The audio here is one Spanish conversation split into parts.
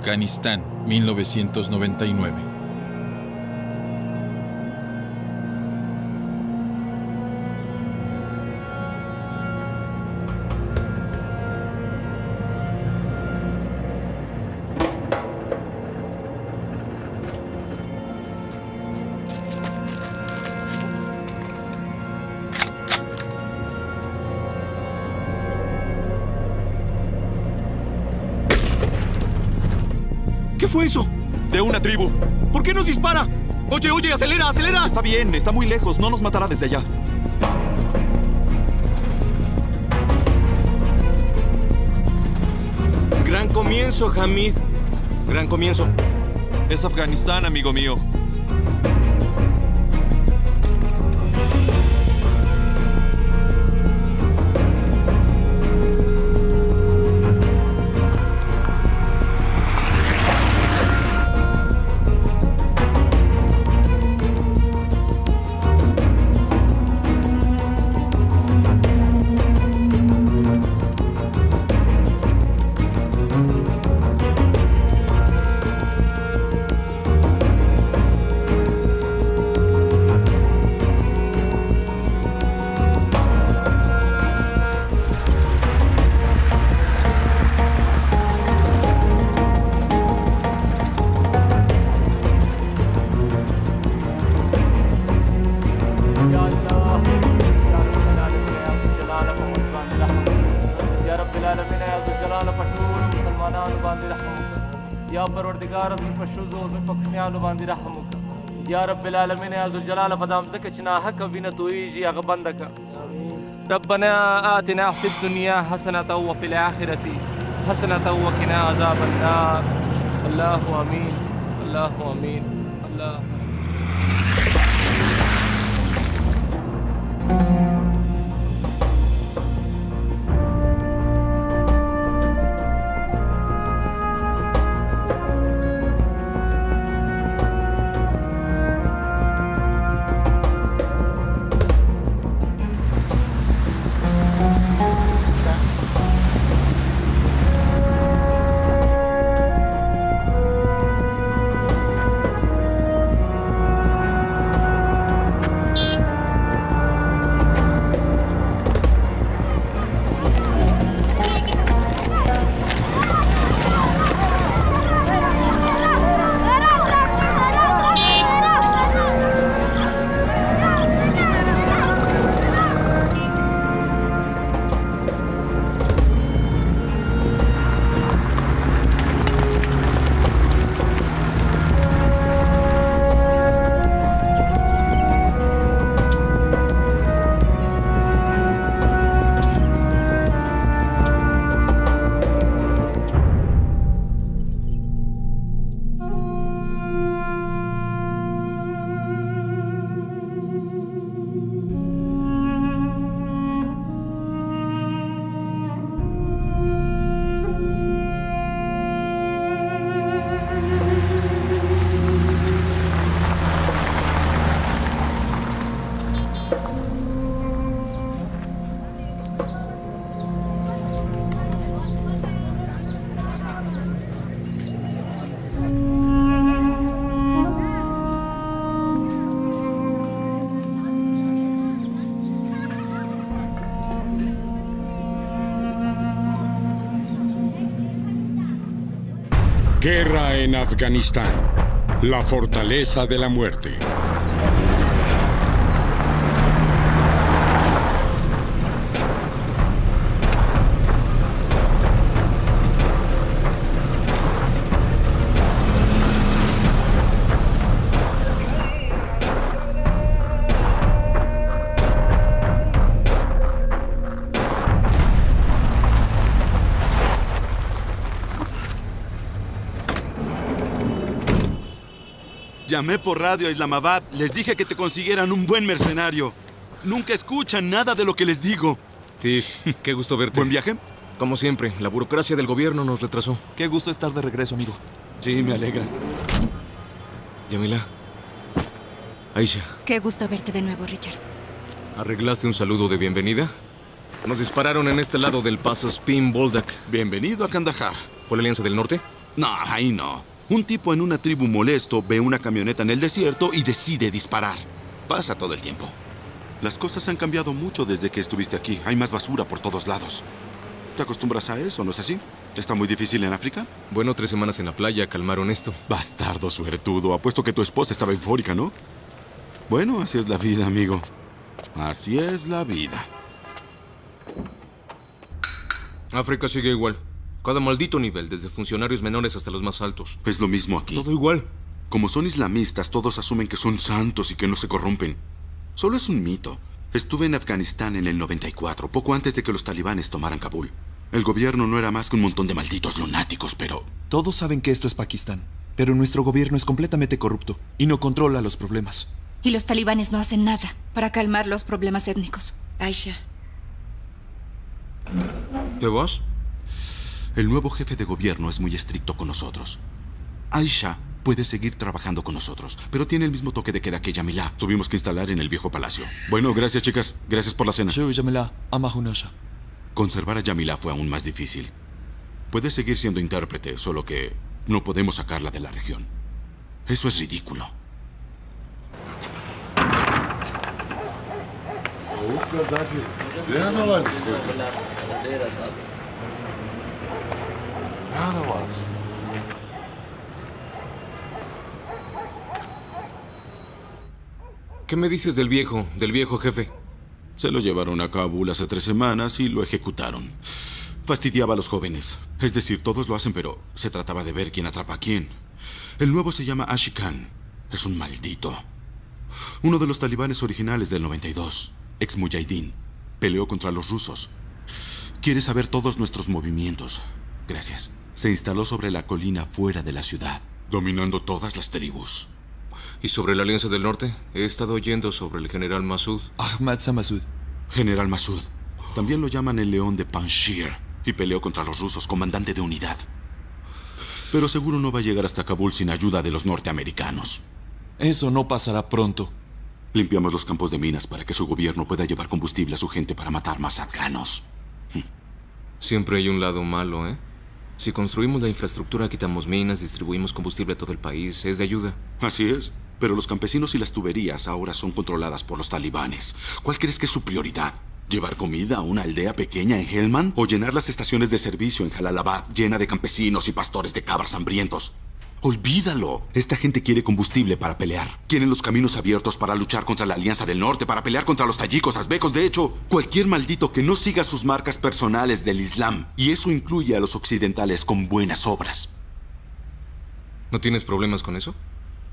Afganistán, 1999. Oye, oye, acelera, acelera. Está bien, está muy lejos, no nos matará desde allá. Gran comienzo, Hamid. Gran comienzo. Es Afganistán, amigo mío. یا رب العالمین یا ذو الجلال په دام ځکه چې ناحقه وینه تویږي هغه بنده ربنا آتنا في الدنيا حسنة وفي الآخرة حسنة وقنا عذاب النار. الله أمين. الله أمين. الله en Afganistán. La fortaleza de la muerte. Llamé por radio a Islamabad. Les dije que te consiguieran un buen mercenario. Nunca escuchan nada de lo que les digo. Tiff, qué gusto verte. ¿Buen viaje? Como siempre, la burocracia del gobierno nos retrasó. Qué gusto estar de regreso, amigo. Sí, me alegra. Yamila. Aisha, Qué gusto verte de nuevo, Richard. ¿arreglaste un saludo de bienvenida? Nos dispararon en este lado del paso Spin Boldak. Bienvenido a Kandahar. ¿Fue la Alianza del Norte? No, ahí no. Un tipo en una tribu molesto ve una camioneta en el desierto y decide disparar. Pasa todo el tiempo. Las cosas han cambiado mucho desde que estuviste aquí. Hay más basura por todos lados. ¿Te acostumbras a eso, no es así? ¿Está muy difícil en África? Bueno, tres semanas en la playa calmaron esto. Bastardo suertudo. Apuesto que tu esposa estaba eufórica, ¿no? Bueno, así es la vida, amigo. Así es la vida. África sigue igual. Cada maldito nivel, desde funcionarios menores hasta los más altos. Es lo mismo aquí. Todo igual. Como son islamistas, todos asumen que son santos y que no se corrompen. Solo es un mito. Estuve en Afganistán en el 94, poco antes de que los talibanes tomaran Kabul. El gobierno no era más que un montón de malditos lunáticos, pero... Todos saben que esto es Pakistán, pero nuestro gobierno es completamente corrupto y no controla los problemas. Y los talibanes no hacen nada para calmar los problemas étnicos. Aisha, ¿Te vas? El nuevo jefe de gobierno es muy estricto con nosotros. Aisha puede seguir trabajando con nosotros, pero tiene el mismo toque de queda que Yamila. Tuvimos que instalar en el viejo palacio. Bueno, gracias, chicas. Gracias por la cena. Shu Yamila, Amahunasha. Conservar a Yamila fue aún más difícil. Puede seguir siendo intérprete, solo que no podemos sacarla de la región. Eso es ridículo. ¿Qué me dices del viejo, del viejo jefe? Se lo llevaron a Kabul hace tres semanas y lo ejecutaron. Fastidiaba a los jóvenes. Es decir, todos lo hacen, pero se trataba de ver quién atrapa a quién. El nuevo se llama Ashikan. Es un maldito. Uno de los talibanes originales del 92, ex Mujahideen, peleó contra los rusos. Quiere saber todos nuestros movimientos. Gracias. Se instaló sobre la colina fuera de la ciudad, dominando todas las tribus. ¿Y sobre la Alianza del Norte? He estado oyendo sobre el general Masud. Ahmad Samasud. General Masud. También lo llaman el León de Panjshir y peleó contra los rusos, comandante de unidad. Pero seguro no va a llegar hasta Kabul sin ayuda de los norteamericanos. Eso no pasará pronto. Limpiamos los campos de minas para que su gobierno pueda llevar combustible a su gente para matar más afganos. Siempre hay un lado malo, ¿eh? Si construimos la infraestructura, quitamos minas, distribuimos combustible a todo el país, es de ayuda. Así es. Pero los campesinos y las tuberías ahora son controladas por los talibanes. ¿Cuál crees que es su prioridad? ¿Llevar comida a una aldea pequeña en Helmand? ¿O llenar las estaciones de servicio en Jalalabad llena de campesinos y pastores de cabras hambrientos? Olvídalo. Esta gente quiere combustible para pelear. Quieren los caminos abiertos para luchar contra la Alianza del Norte, para pelear contra los tayikos, azbecos. De hecho, cualquier maldito que no siga sus marcas personales del Islam. Y eso incluye a los occidentales con buenas obras. ¿No tienes problemas con eso?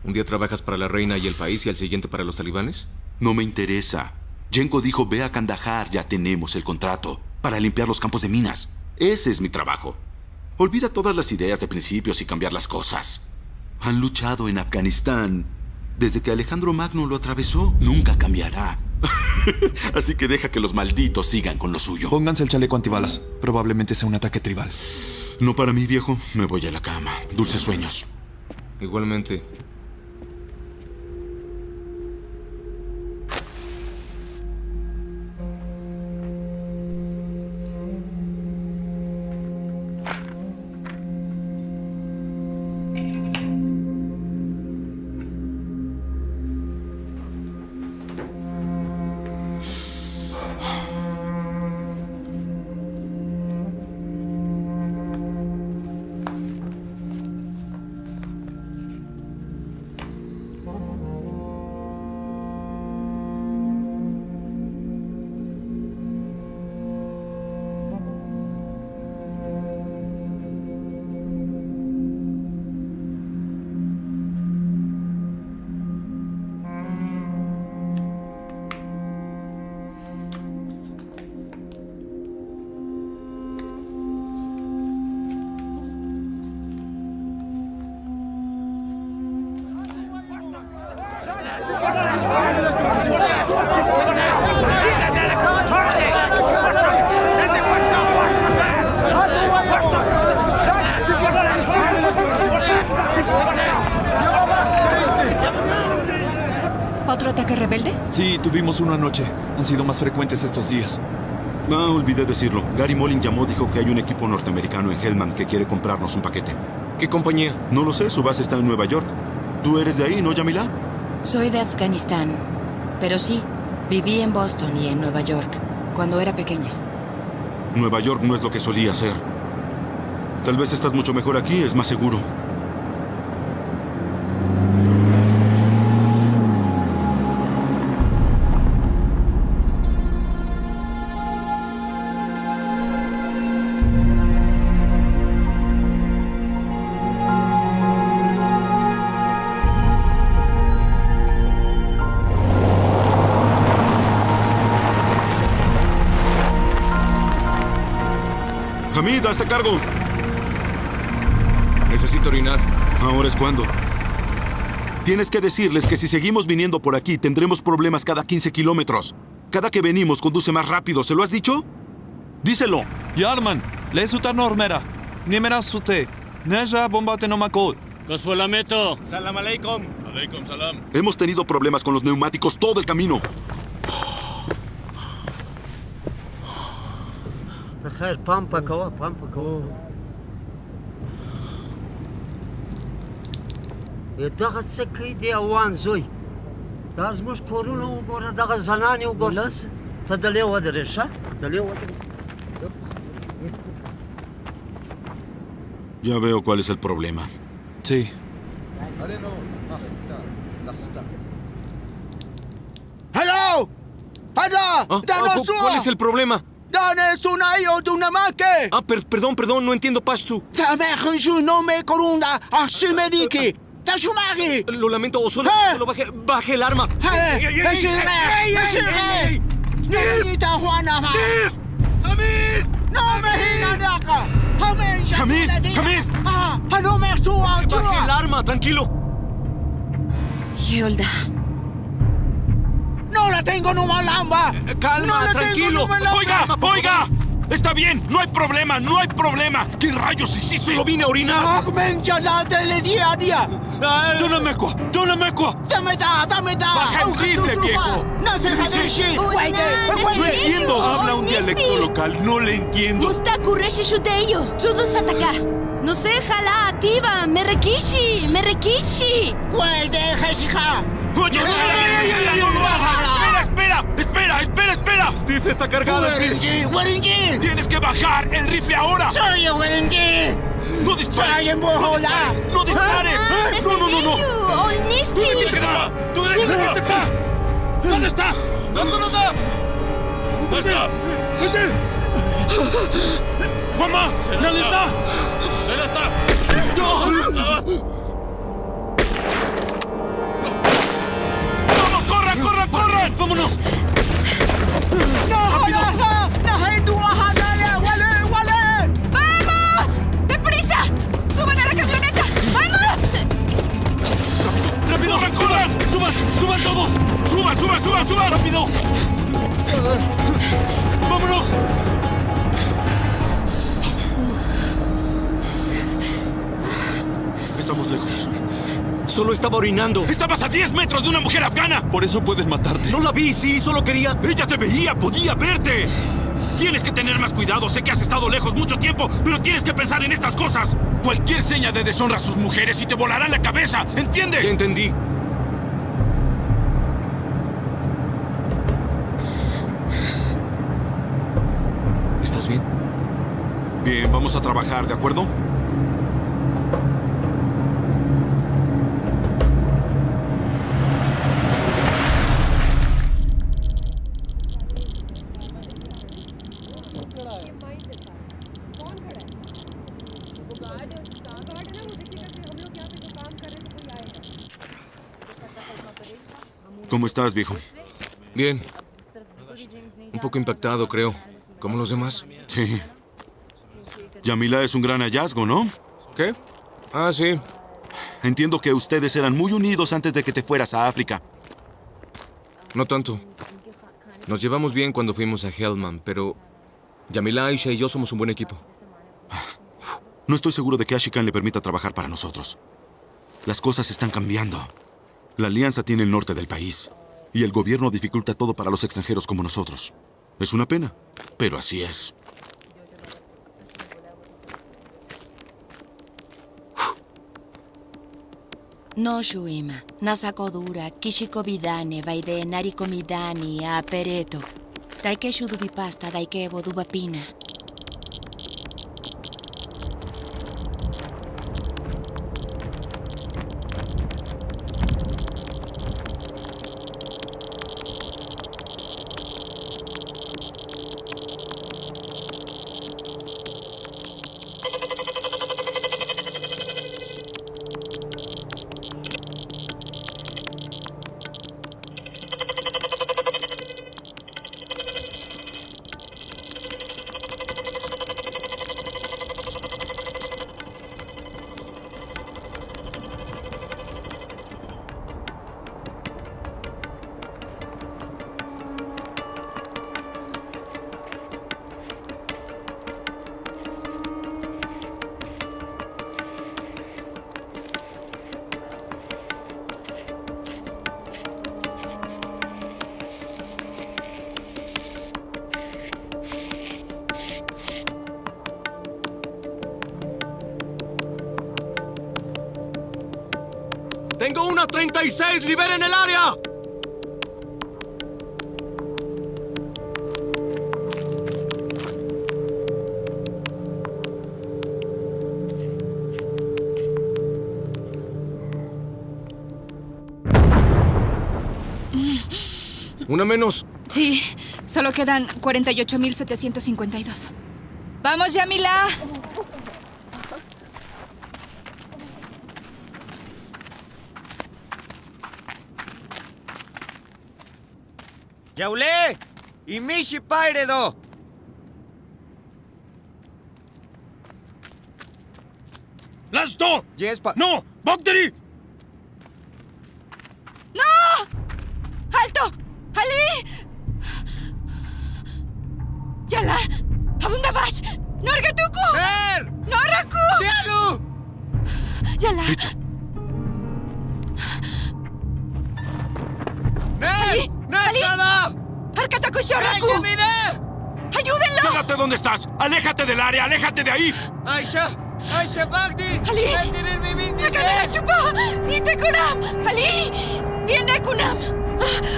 ¿Un día trabajas para la reina y el país y al siguiente para los talibanes? No me interesa. Yenko dijo, ve a Kandahar, ya tenemos el contrato. Para limpiar los campos de minas. Ese es mi trabajo. Olvida todas las ideas de principios y cambiar las cosas. Han luchado en Afganistán. Desde que Alejandro Magno lo atravesó, nunca cambiará. Así que deja que los malditos sigan con lo suyo. Pónganse el chaleco antibalas. Probablemente sea un ataque tribal. No para mí, viejo. Me voy a la cama. Dulces sueños. Igualmente. Sido más frecuentes estos días. Ah, olvidé decirlo. Gary Molin llamó, dijo que hay un equipo norteamericano en Hellman que quiere comprarnos un paquete. ¿Qué compañía? No lo sé, su base está en Nueva York. ¿Tú eres de ahí, no, Yamila? Soy de Afganistán, pero sí, viví en Boston y en Nueva York cuando era pequeña. Nueva York no es lo que solía ser. Tal vez estás mucho mejor aquí, es más seguro. Hamid, hazte cargo. Necesito orinar. Ahora es cuando. Tienes que decirles que si seguimos viniendo por aquí tendremos problemas cada 15 kilómetros. Cada que venimos conduce más rápido, ¿se lo has dicho? Díselo. Yarman, le sutar normera. Nimera sute. Neja bombate no makot. Consuelameto. Hemos tenido problemas con los neumáticos todo el camino. خير بامبا كوا بامبا كوا دغه څه کوي دی اوان زوی دا زموږ کورونه وګوره دغه زنانې وګوره ته دلې ودرې ښه دلې ودرې Ya veo cuál es el problema. Sí. هلو هذا Ah, ah, cu- ¿Cuál es el problema? ¡Danes un ayo de una maque! Ah, per perdón, perdón, no entiendo pastu. ¡Taberge no me corunda! ¡Así me dique! ¡Tashumagi! Lo lamento, o solo, eh. solo baje, baje el arma. Eh, ¡Ey, ey, ey! ¡Niñita Juana! ¡Steve! ¡Hamid! ¡No me gira daca! ¡Hamid! ¡Hamid! ¡Hamid! Ah, ¡Ah! ¡No me suba! ¡Baje el arma, tranquilo! Yolda. No la tengo numa lamba. Eh, Calma, No la tengo tranquilo. lamba. ¡Oiga! ¡Oiga! Está bien, no hay problema, no hay problema. ¿Qué rayos hiciste? Solo vine a orinar. Le dia dia. Ay, ¡Dóname-quoi! ¡Dóname-quoi! Dame da, dame da. Baja el rifle, viejo. No se hadeshi. Wait, No entiendo. Habla un dialecto local. No le entiendo. Mustakureshi shuteyo, Sudu Sataka. No sé, jala, ativa, Merekishi, Merekishi. wait, heshika. ¡Oye! ¡Espera, espera! ¡Espera, espera, espera! Steve está Steve. Warinji, Warinji. ¡Tienes que bajar el rifle ahora! Soy Warinji. ¡No dispares! Soy en Bohola. ¡No dispares! ¡No, no, no, no! Onisti. ¡Tú déjate pa! ¿Dónde está? ¿Dónde está? ¿Dónde está? ¡Mamá! ¿Dónde está? ¿Dónde está? ¡Vámonos! No, wale, wale. ¡Vamos! ¡Deprisa! ¡Suban a la camioneta! ¡Vamos! ¡Rápido! ¡Corran, corran! ¡Suban! ¡Suban todos! ¡Suban, suban, suban, suban! ¡Rápido! ¡Vámonos! Estamos lejos. Solo estaba orinando. ¡Estabas a 10 metros de una mujer afgana! Por eso puedes matarte. No la vi, sí, solo quería. ¡Ella te veía! ¡Podía verte! Tienes que tener más cuidado. Sé que has estado lejos mucho tiempo, pero tienes que pensar en estas cosas. Cualquier seña de deshonra a sus mujeres y te volará la cabeza. Ya ¿Entiende? entendí. ¿Estás bien? Bien, vamos a trabajar, ¿de acuerdo? ¿Cómo estás, viejo? Bien. Un poco impactado, creo. Como los demás. Sí. Yamila es un gran hallazgo, ¿no? ¿Qué? Ah, sí. Entiendo que ustedes eran muy unidos antes de que te fueras a África. No tanto. Nos llevamos bien cuando fuimos a Hellman, pero Yamila, Aisha y yo somos un buen equipo. No estoy seguro de que Ashikan le permita trabajar para nosotros. Las cosas están cambiando. La alianza tiene el norte del país. Y el gobierno dificulta todo para los extranjeros como nosotros. Es una pena, pero así es. No shuima, nasakodura, kishikobidane, vaide narikomidani, apereto. Daike shudubipasta, daike bodubapina. Una 36! ¡Liberen el área! Una menos. Sí, solo quedan 48.752. ¡Vamos, Yamila! Yaulé! Imishi Pairedo! ¡Lasto! Yes, pa... ¡No! ¡Bogdari! ¡Ayúdenlo! ¡Quédate donde estás! ¡Aléjate del área! ¡Aléjate de ahí! ¡Aisha! ¡Aisha Bagdi! ¡Ali! ¡Ali! ¡Viene Kunam!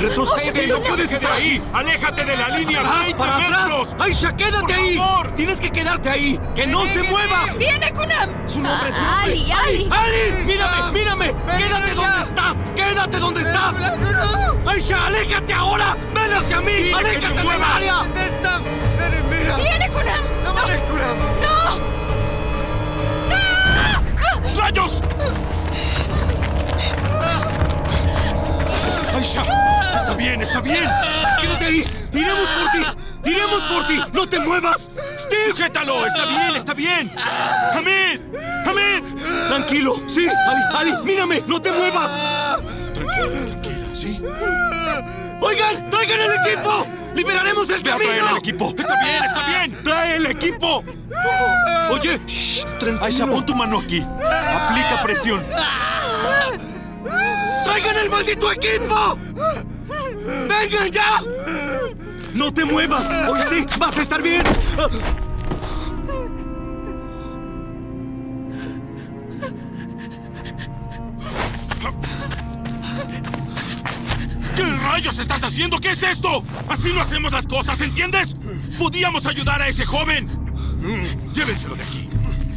¡Retrocede! ¡No puedes estar ahí! ¡Aléjate de la línea! ¡Atrás! ¡20 ¡Para atrás! ¡Aisha, quédate ¡Por ahí! favor! ¡Tienes que quedarte ahí! ¡Que no se mueva! ¡Viene Kunam! ¡Su nombre, su nombre! ¡Ali! ¡Ali! ¡Ali! ¡Mírame! ¡Mírame! ¡Quédate donde estás! ¡Quédate donde estás! ¡Aisha, aléjate ahora! ¡Ven hacia mí! ¡Aléjate del área! ¡Detesta! ¡Ven, mira! ¡Viene Kunam! ¡No! ¡No! ¡Rayos! ¡Aisha! ¡Está bien! ¡Está bien! ¡Quédate ahí! ¡Iremos por ti! ¡Iremos por ti! ¡No te muevas! ¡Steve! ¡Sujétalo! ¡Está bien! ¡Está bien! ¡Hamid! ¡Hamid! ¡Tranquilo! ¡Sí! ¡Ali! ¡Ali! ¡Mírame! ¡No te muevas! Tranquila, tranquila, ¿sí? ¡Oigan! ¡Traigan el equipo! ¡Liberaremos el ¡Ve a traer camino! el equipo! ¡Está bien! ¡Está bien! ¡Trae el equipo! Oye, shh, tranquilo. Aisha, pon tu mano aquí. Aplica presión. ¡Traigan el maldito equipo! ¡Vengan ya! ¡No te muevas! ¿Oíste? ¡Vas a estar bien! ¿Qué rayos estás haciendo? ¿Qué es esto? Así no hacemos las cosas, ¿entiendes? Podíamos ayudar a ese joven. Llévenselo de aquí.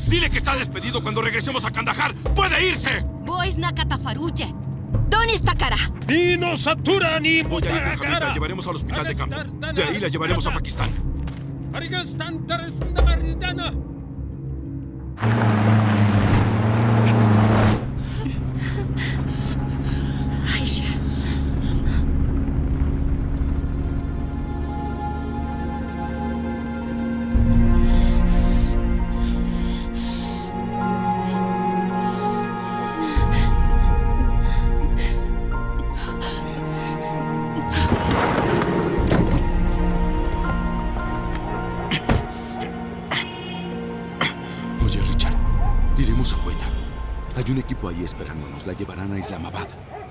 Dile que está despedido cuando regresemos a Kandahar. ¡Puede irse! Boys Nakatafaruche. ¿Dónde está cara? ¡Ni nos satura ni Voy a ir con Hamid, la llevaremos al hospital de campo. De ahí la llevaremos a Pakistán. La llevarán a Islamabad.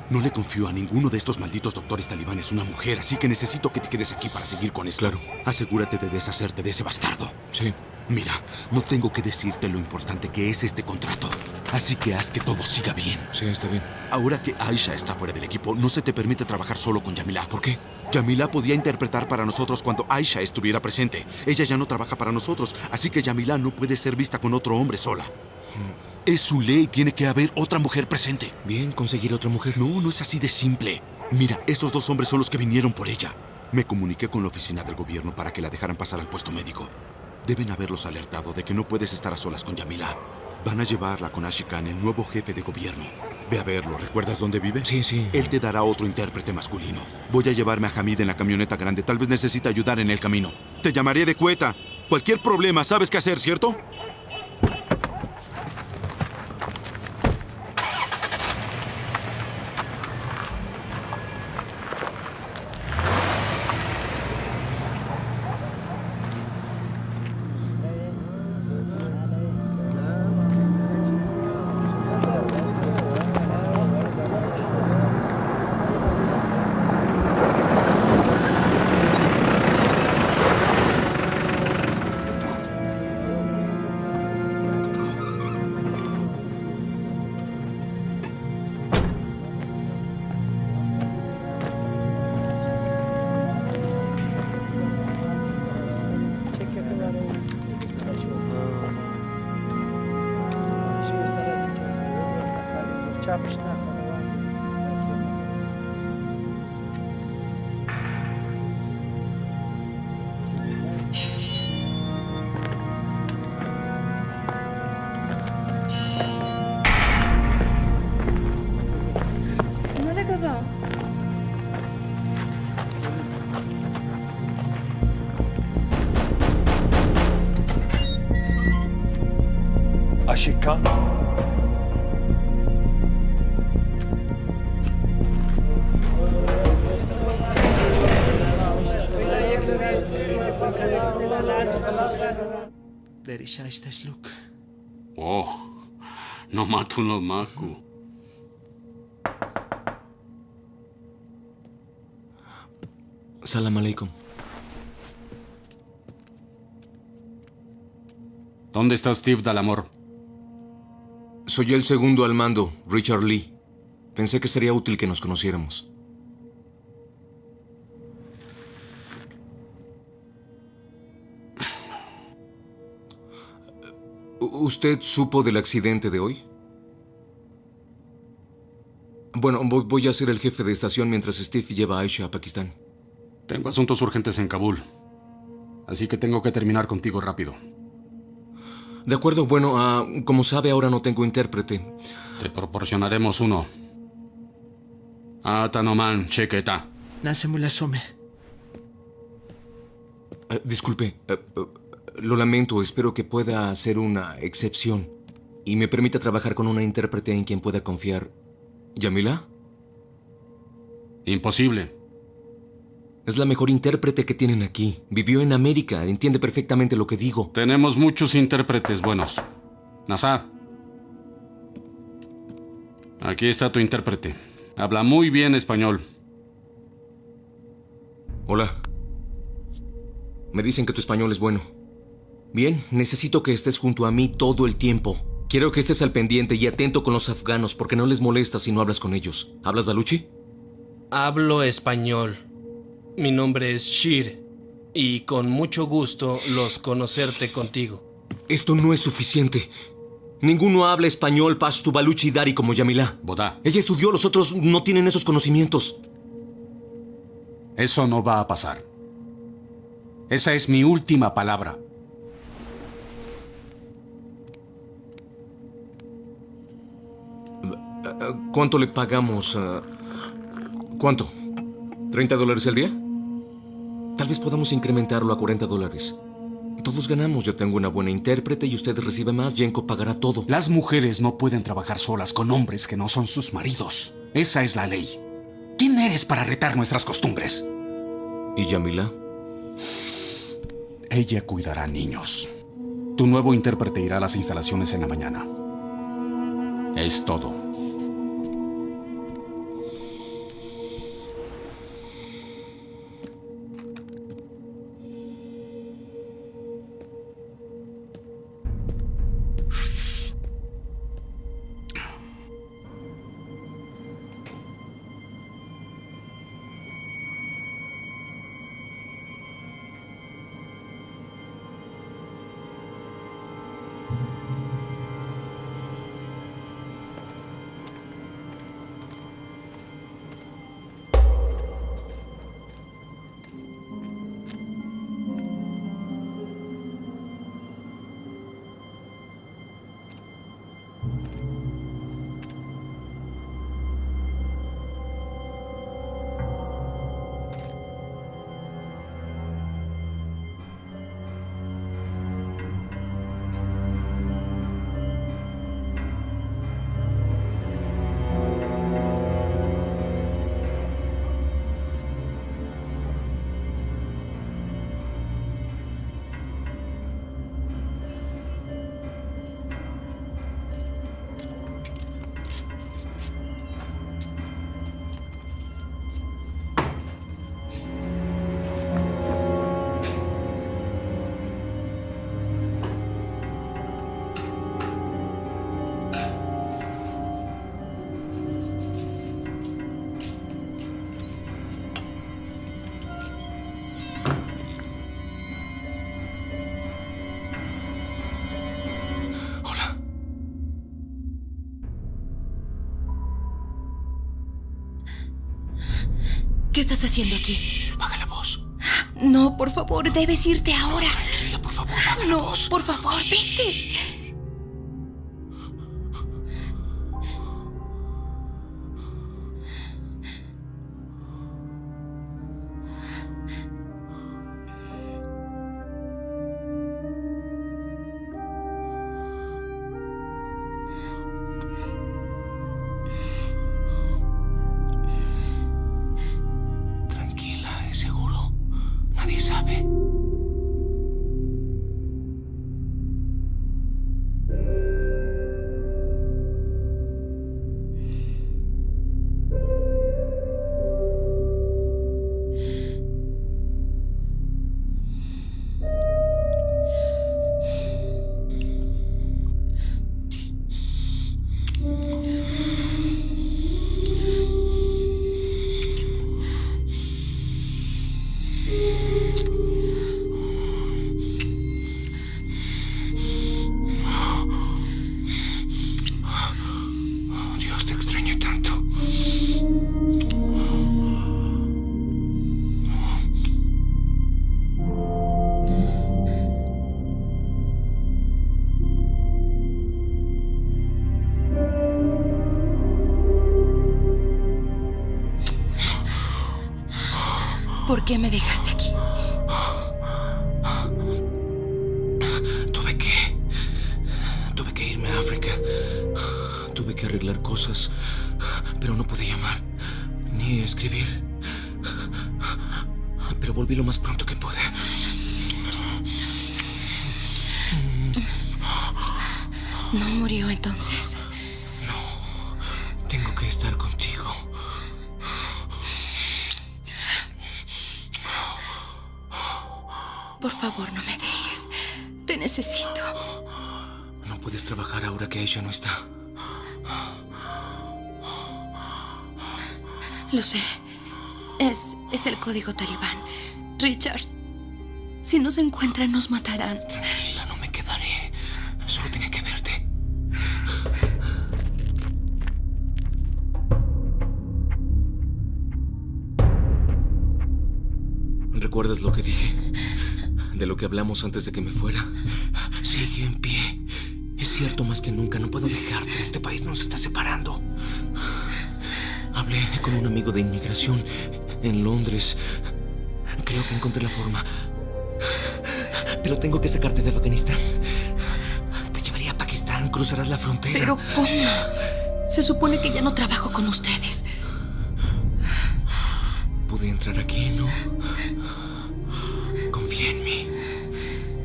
No le confío a ninguno de estos malditos doctores talibanes una mujer, así que necesito que te quedes aquí para seguir con esto. Claro. Asegúrate de deshacerte de ese bastardo. Sí. Mira, no tengo que decirte lo importante que es este contrato. Así que haz que todo siga bien. Sí, está bien. Ahora que Aisha está fuera del equipo, no se te permite trabajar solo con Yamila. ¿Por qué? Yamila podía interpretar para nosotros cuando Aisha estuviera presente. Ella ya no trabaja para nosotros, así que Yamila no puede ser vista con otro hombre sola. Es su ley, tiene que haber otra mujer presente. Bien, conseguir otra mujer. No, no es así de simple. Mira, esos dos hombres son los que vinieron por ella. Me comuniqué con la oficina del gobierno para que la dejaran pasar al puesto médico. Deben haberlos alertado de que no puedes estar a solas con Yamila. Van a llevarla con Ashikan, el nuevo jefe de gobierno. Ve a verlo. ¿Recuerdas dónde vive? Sí, sí. Él te dará otro intérprete masculino. Voy a llevarme a Hamid en la camioneta grande. Tal vez necesite ayudar en el camino. Te llamaré de cueta. Cualquier problema, ¿sabes qué hacer, cierto? No mato no maku. Salam aleikum. ¿Dónde está Steve Dalamor? Soy el segundo al mando, Richard Lee. Pensé que sería útil que nos conociéramos. ¿Usted supo del accidente de hoy? Bueno, voy, a ser el jefe de estación mientras Steve lleva a Aisha a Pakistán. Tengo asuntos urgentes en Kabul. Así que tengo que terminar contigo rápido. De acuerdo, bueno, ah, como sabe, ahora no tengo intérprete. Te proporcionaremos uno. Atanoman Chequeta. Nasemulasome. Eh, disculpe, eh, eh, lo lamento, espero que pueda hacer una excepción y me permita trabajar con una intérprete en quien pueda confiar. ¿Yamila? Imposible. Es la mejor intérprete que tienen aquí. Vivió en América, entiende perfectamente lo que digo. Tenemos muchos intérpretes buenos. Nazar. Aquí está tu intérprete. Habla muy bien español. Hola. Me dicen que tu español es bueno. Bien, necesito que estés junto a mí todo el tiempo. Quiero que estés al pendiente y atento con los afganos porque no les molesta si no hablas con ellos. ¿Hablas baluchi? Hablo español. Mi nombre es Shir y con mucho gusto los conocerte contigo. Esto no es suficiente. Ninguno habla español pashtu baluchi dari como Yamila. Bodá. Ella estudió, los otros no tienen esos conocimientos. Eso no va a pasar. Esa es mi última palabra. ¿Cuánto le pagamos? eh? ¿Cuánto? ¿30 dólares al día? Tal vez podamos incrementarlo a 40 dólares. Todos ganamos. Yo tengo una buena intérprete y usted recibe más. Jenko pagará todo. Las mujeres no pueden trabajar solas con hombres que no son sus maridos. Esa es la ley. ¿Quién eres para retar nuestras costumbres? ¿Y Yamila? Ella cuidará niños. Tu nuevo intérprete irá a las instalaciones en la mañana. Es todo. Estás haciendo aquí? baja la voz. No, por favor, debes irte ahora. Tranquila, por favor, baja la No, voz. por favor, vete. Pero volví lo más pronto que pude. ¿No murió entonces? Tengo que estar contigo. Por favor, no me dejes. Te necesito. No puedes trabajar ahora que ella no está. Lo sé. Es, es el código talibán. Richard, si nos encuentran, nos matarán. Tranquila, no me quedaré. Solo tenía que verte. ¿Recuerdas lo que dije? De lo que hablamos antes de que me fuera. Sigue en pie. Es cierto más que nunca, no puedo dejarte. Este país nos está separando. Hablé con un amigo de inmigración en Londres. Creo que encontré la forma. Pero tengo que sacarte de Afganistán. Te llevaría a Pakistán, cruzarás la frontera. ¿Pero cómo? Se supone que ya no trabajo con ustedes. Pude entrar aquí, ¿no? Confía en mí.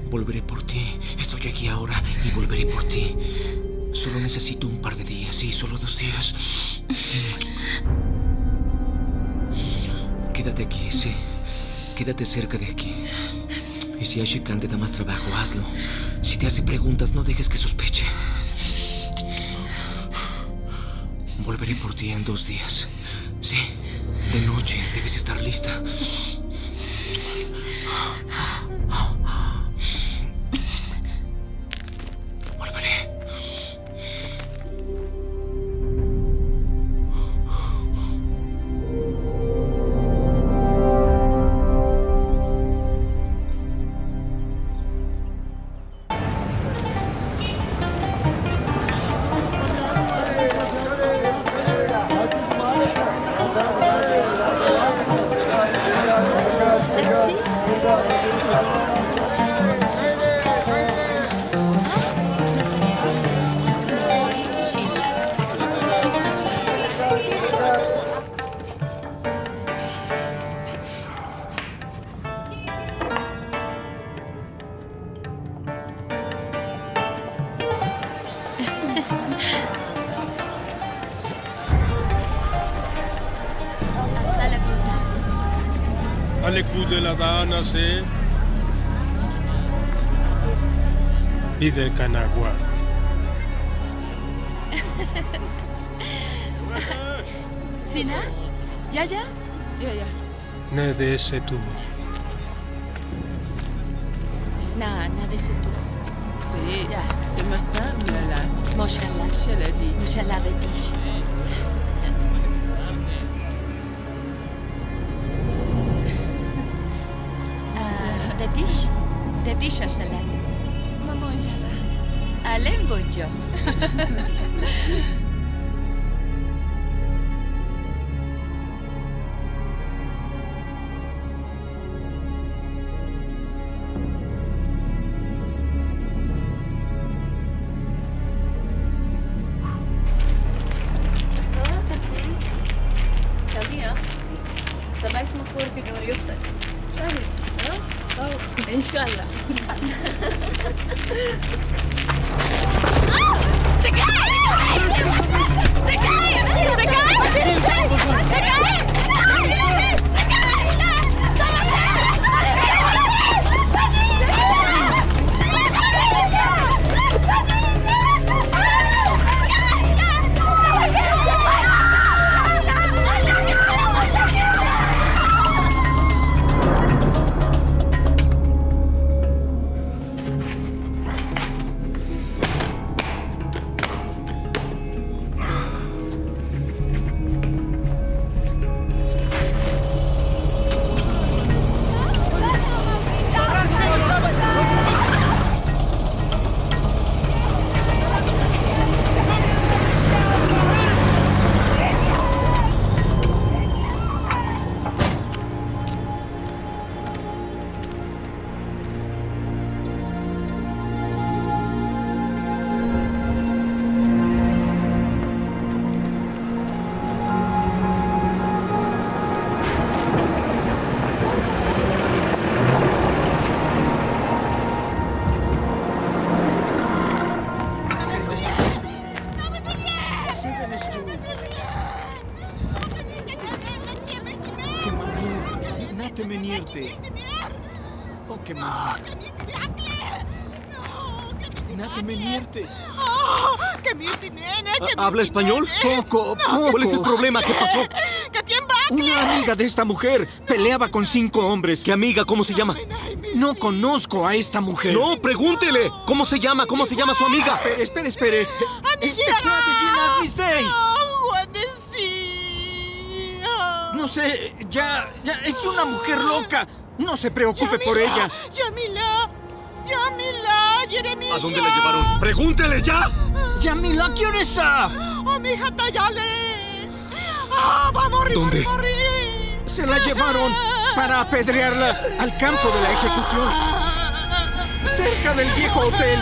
Volveré por ti. Estoy aquí ahora y volveré por ti. Solo necesito un par de días, sí, solo dos días. Quédate aquí, sí. Quédate cerca de aquí. Y si Ashikan te da más trabajo, hazlo. Si te hace preguntas, no dejes que sospeche. Volveré por ti en dos días. Sí, de noche debes estar lista. y del Canaguá. ¿Sina? ¿Ya, ya? Ya, ya. Nada de ese tubo. Nada, nada de ese tubo. Sí, ya. Se más la. Moshallah. Moshallah, Moshallah, Betish. Ah, Detish? Detish, Salah. Salem Butcher. ¿Habla español? Poco, poco. ¿Cuál es el problema? ¿Qué pasó? Una amiga de esta mujer peleaba con cinco hombres. ¿Qué amiga? ¿Cómo se llama? No conozco a esta mujer. No, pregúntele. ¿Cómo se llama? ¿Cómo se llama su amiga? Espere, espere, espere. Este Gina Mistey. No sé, ya, ya, es una mujer loca. No se preocupe por ella. Yamila, Yamila, Jeremia. ¿A dónde la llevaron? ¡Pregúntele ya! Yamila, ¿qué hora es esa? Oh, mi hija Tayale. Ah, va a morir, ¿Dónde? va a morir. Se la llevaron para apedrearla al campo de la ejecución. Cerca del viejo hotel.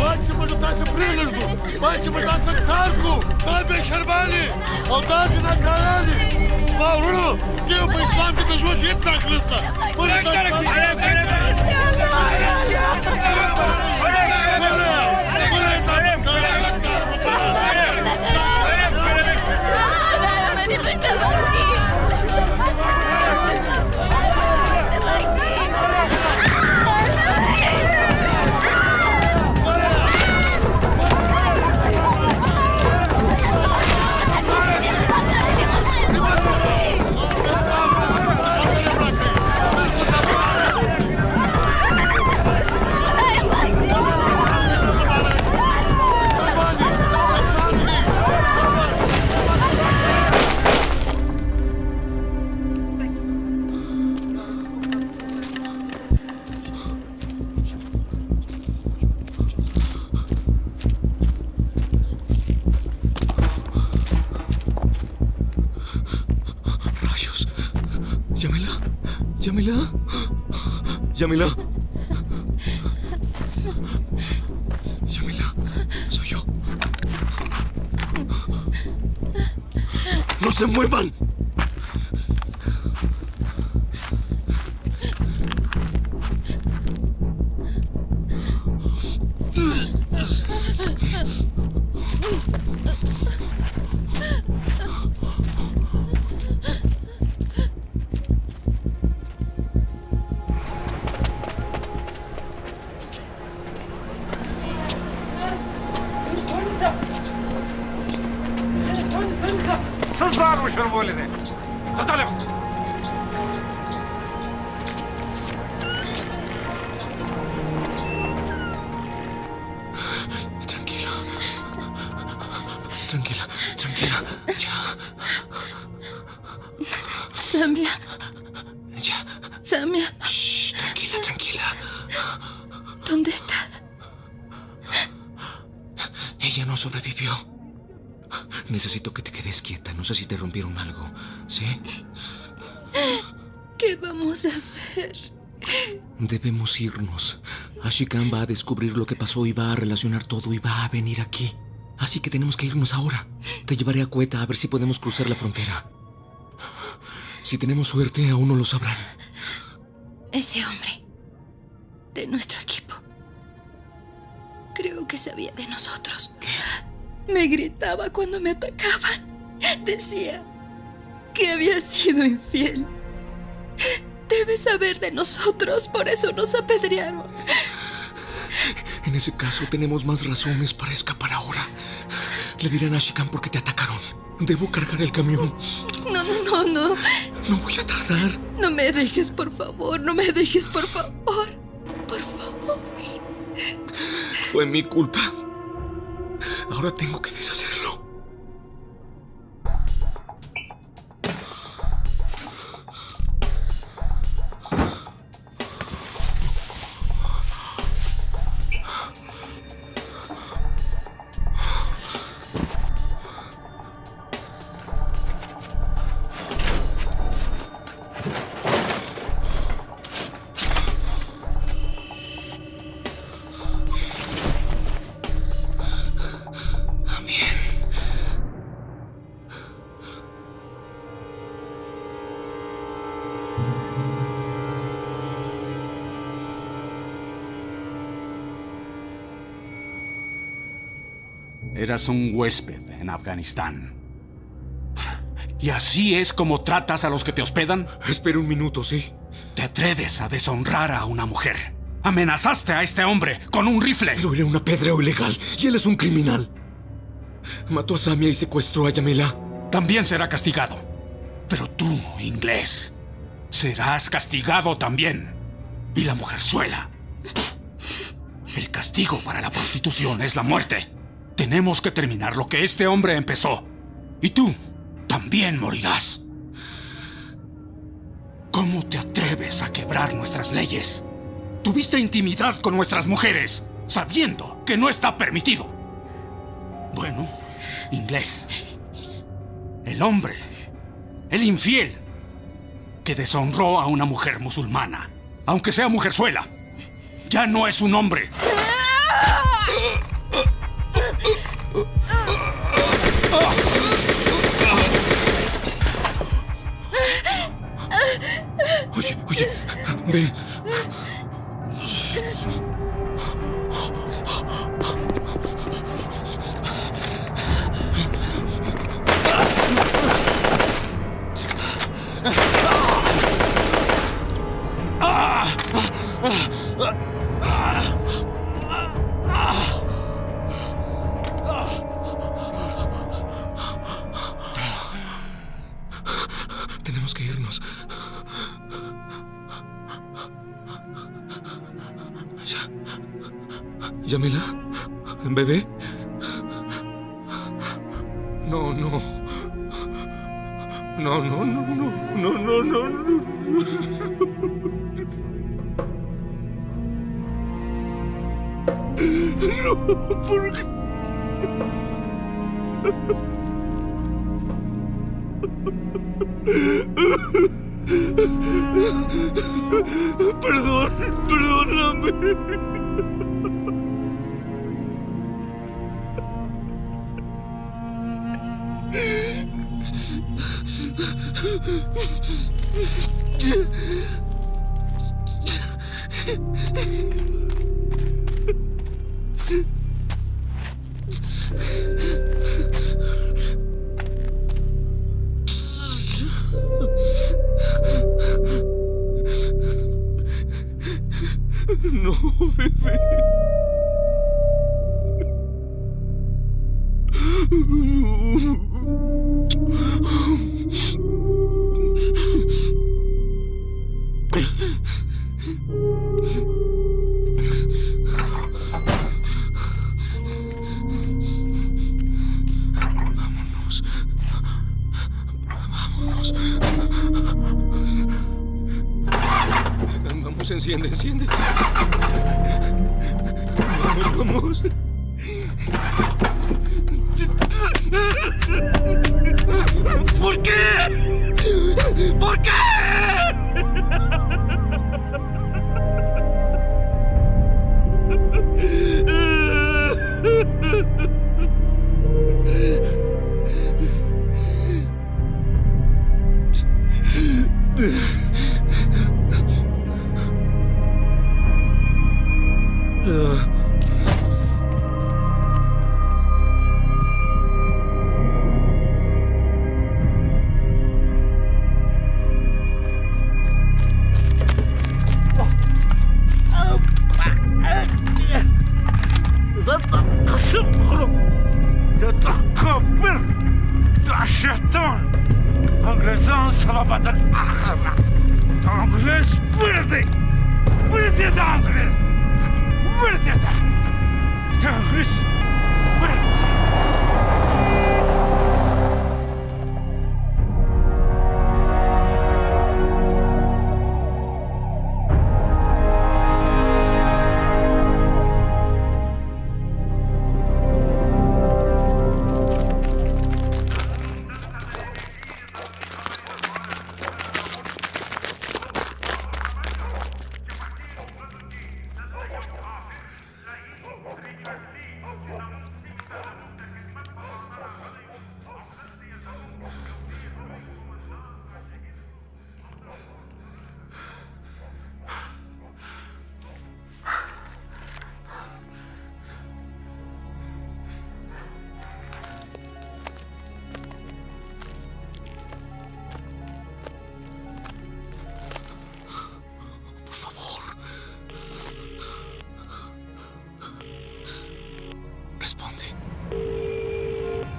Бачимо літати прилежну, бачимо літати царку, дай шарбалі, Алдачі на каналі. Мавру! Ти обещавам ти да жлъдица, Христа! Бъде тази тази! ¡Yamila! ¡Yamila! ¡Soy yo! ¡No se muevan! Debemos irnos. Ashikan va a descubrir lo que pasó y va a relacionar todo y va a venir aquí. Así que tenemos que irnos ahora. Te llevaré a Cueta a ver si podemos cruzar la frontera. Si tenemos suerte, aún no lo sabrán. Ese hombre. De nuestro equipo. Creo que sabía de nosotros. Me gritaba cuando me atacaban. Decía que había sido infiel. Debe saber de nosotros, por eso nos apedrearon. En ese caso, tenemos más razones para escapar ahora. Le dirán a Shikan por qué te atacaron. Debo cargar el camión. No, no, no, no. No voy a tardar. No me dejes, por favor. No me dejes, por favor. Por favor. Fue mi culpa. Ahora tengo que deshacerlo. Eras un huésped en Afganistán. ¿Y así es como tratas a los que te hospedan? Espera un minuto, sí. Te atreves a deshonrar a una mujer. Amenazaste a este hombre con un rifle. Pero era un apedreo ilegal y él es un criminal. Mató a Samia y secuestró a Yamila. También será castigado. Pero tú, inglés, serás castigado también. Y la mujerzuela. El castigo para la prostitución es la muerte. Tenemos que terminar lo que este hombre empezó. Y tú también morirás. ¿Cómo te atreves a quebrar nuestras leyes? Tuviste intimidad con nuestras mujeres, sabiendo que no está permitido. Bueno, inglés. El hombre, el infiel, que deshonró a una mujer musulmana, aunque sea mujerzuela, ya no es un hombre. Oye, oye, ven. Tenemos que irnos. Ya. ¿Yamila? ¿Bebé? No, no. No, no, no, no, no, no, no, no. No, ¿por qué?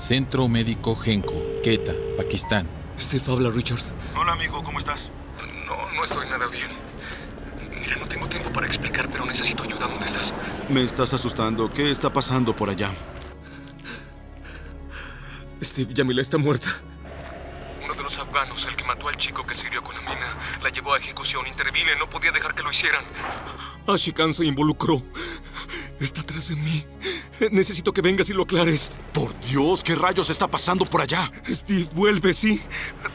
Centro Médico Genco, Quetta, Pakistán. Steve habla, Richard. Hola amigo, ¿cómo estás? No, no estoy nada bien. Mira, no tengo tiempo para explicar, pero necesito ayuda. ¿Dónde estás? Me estás asustando. ¿Qué está pasando por allá? Steve, Yamila está muerta. Uno de los afganos, el que mató al chico que sirvió con la mina, la llevó a ejecución. Intervine, no podía dejar que lo hicieran. Ashikan se involucró. Está atrás de mí. Necesito que vengas y lo aclares. Dios, ¿qué rayos está pasando por allá? Steve, vuelve, ¿sí?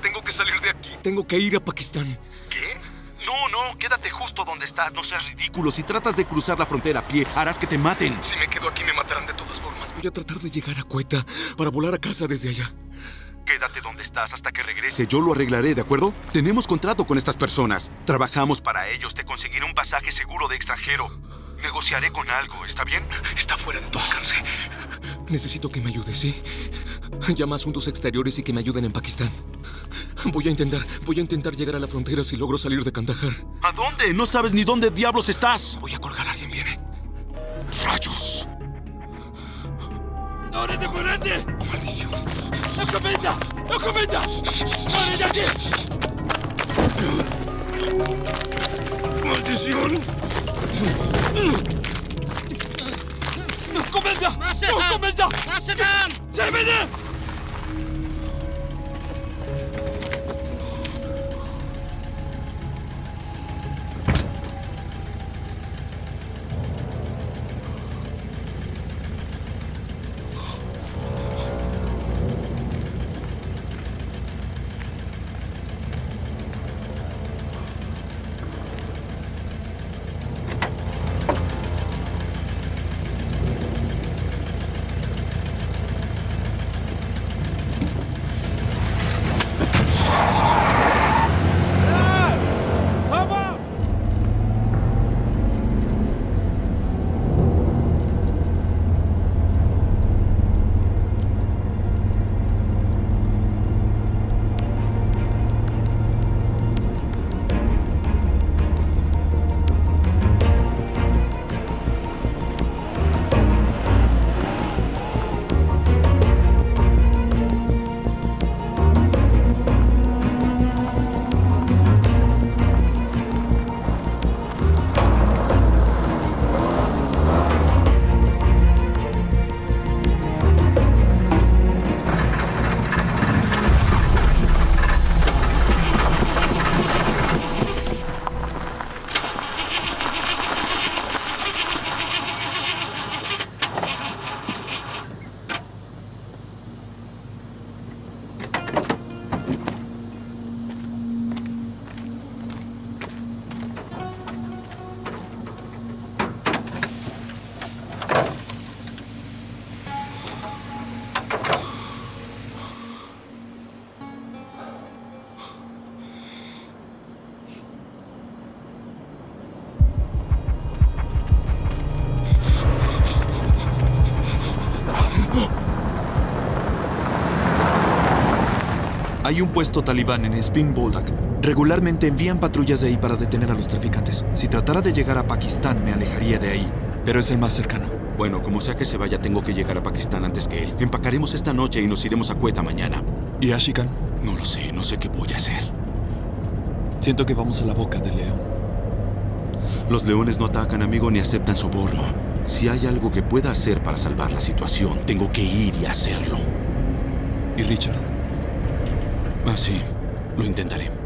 Tengo que salir de aquí. Tengo que ir a Pakistán. ¿Qué? No, no, quédate justo donde estás, no seas ridículo. Si tratas de cruzar la frontera a pie, harás que te maten. Si me quedo aquí me matarán de todas formas. Voy a tratar de llegar a Cueta para volar a casa desde allá. Quédate donde estás hasta que regrese. Yo lo arreglaré, ¿de acuerdo? Tenemos contrato con estas personas. Trabajamos para... Para ellos te conseguiré un pasaje seguro de extranjero. Negociaré con algo, ¿está bien? Está fuera de tu alcance. Necesito que me ayudes, ¿sí? Llama a asuntos exteriores y que me ayuden en Pakistán. Voy a intentar, voy a intentar llegar a la frontera si logro salir de Kandahar. ¿A dónde? No sabes ni dónde diablos estás. Voy a colgar, alguien viene. ¡Rayos! ¡No eres de! ¡Maldición! ¡No comenta! ¡No comenta! ¡No eres de aquí! ¡Maldición! Kom eens kom kom ze binnen! Hay un puesto talibán en Spin Boldak. Regularmente envían patrullas de ahí para detener a los traficantes. Si tratara de llegar a Pakistán, me alejaría de ahí. Pero es el más cercano. Bueno, como sea que se vaya, tengo que llegar a Pakistán antes que él. Empacaremos esta noche y nos iremos a Cueta mañana. ¿Y Ashikan? No lo sé, no sé qué voy a hacer. Siento que vamos a la boca del león. Los leones no atacan, amigo, ni aceptan soborno. Si hay algo que pueda hacer para salvar la situación, tengo que ir y hacerlo. ¿Y Richard? Ah, sí. Lo intentaré.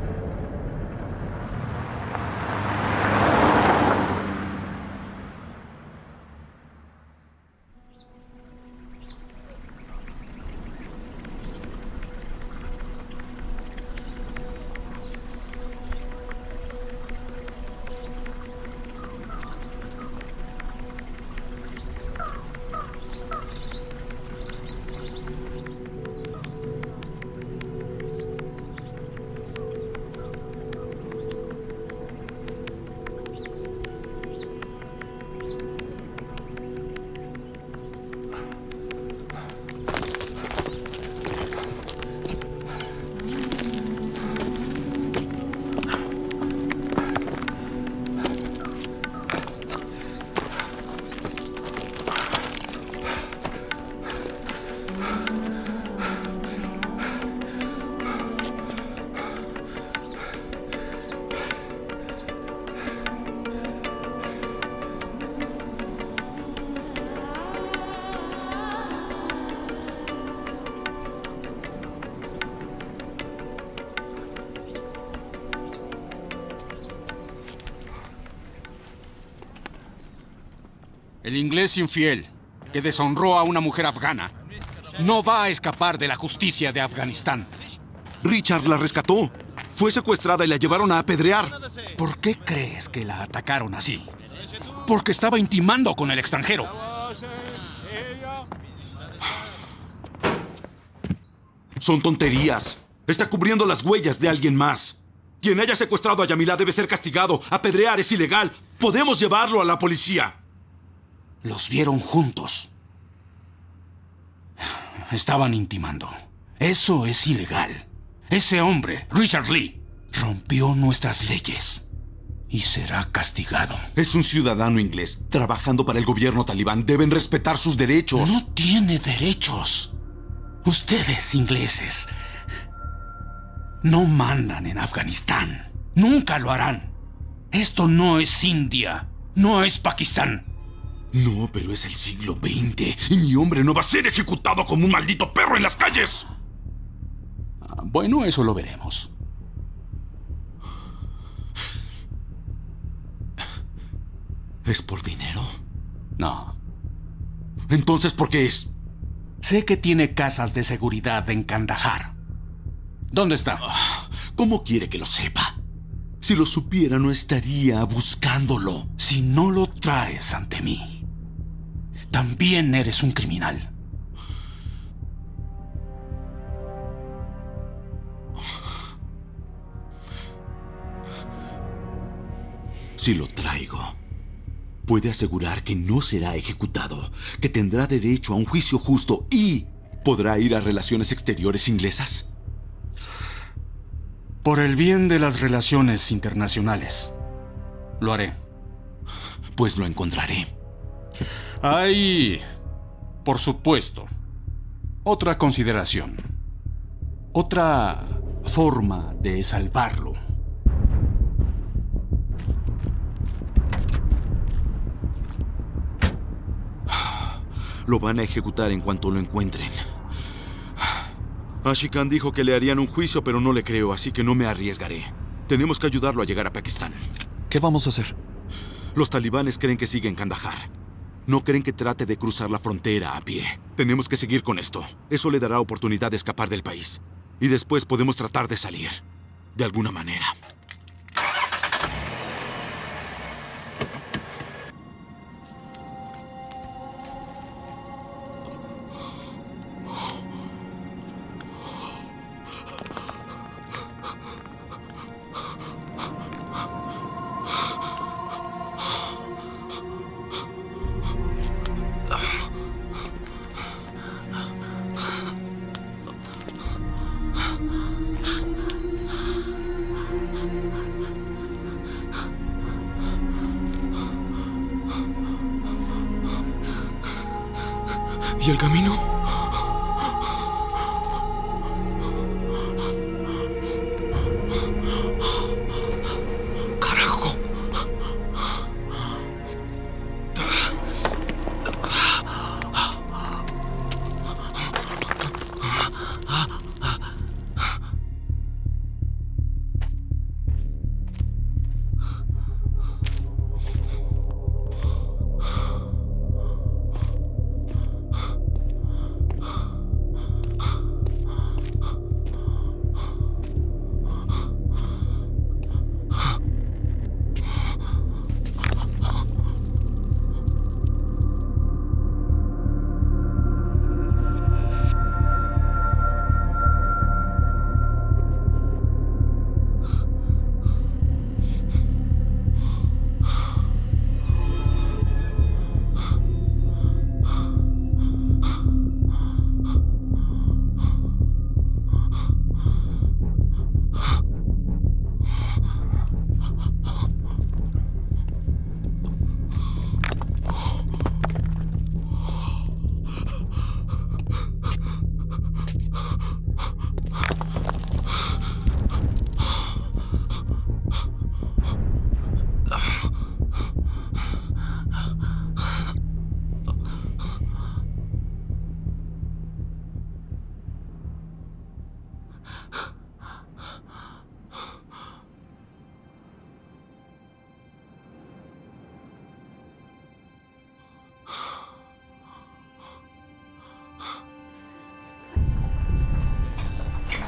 El inglés infiel, que deshonró a una mujer afgana, no va a escapar de la justicia de Afganistán. Richard la rescató. Fue secuestrada y la llevaron a apedrear. ¿Por qué crees que la atacaron así? Porque estaba intimando con el extranjero. Son tonterías. Está cubriendo las huellas de alguien más. Quien haya secuestrado a Yamila debe ser castigado. Apedrear es ilegal. Podemos llevarlo a la policía. Los vieron juntos. Estaban intimando. Eso es ilegal. Ese hombre, Richard Lee, rompió nuestras leyes y será castigado. Es un ciudadano inglés trabajando para el gobierno talibán. Deben respetar sus derechos. No tiene derechos. Ustedes, ingleses, no mandan en Afganistán. Nunca lo harán. Esto no es India. No es Pakistán. No, pero es el siglo XX y mi hombre no va a ser ejecutado como un maldito perro en las calles. Ah, bueno, eso lo veremos. ¿Es por dinero? No. Entonces, ¿por qué es? Sé que tiene casas de seguridad en Kandahar. ¿Dónde está? ¿Cómo quiere que lo sepa? Si lo supiera, no estaría buscándolo. Si no lo traes ante mí, también eres un criminal. Si lo traigo, puede asegurar que no será ejecutado, que tendrá derecho a un juicio justo y podrá ir a relaciones exteriores inglesas. Por el bien de las relaciones internacionales, lo haré. Pues lo encontraré. Hay, por supuesto, otra consideración. Otra forma de salvarlo. Lo van a ejecutar en cuanto lo encuentren. Ashikan dijo que le harían un juicio, pero no le creo, así que no me arriesgaré. Tenemos que ayudarlo a llegar a Pakistán. ¿Qué vamos a hacer? Los talibanes creen que sigue en Kandahar. No creen que trate de cruzar la frontera a pie. Tenemos que seguir con esto. Eso le dará oportunidad de escapar del país. Y después podemos tratar de salir. De alguna manera. ¿Y el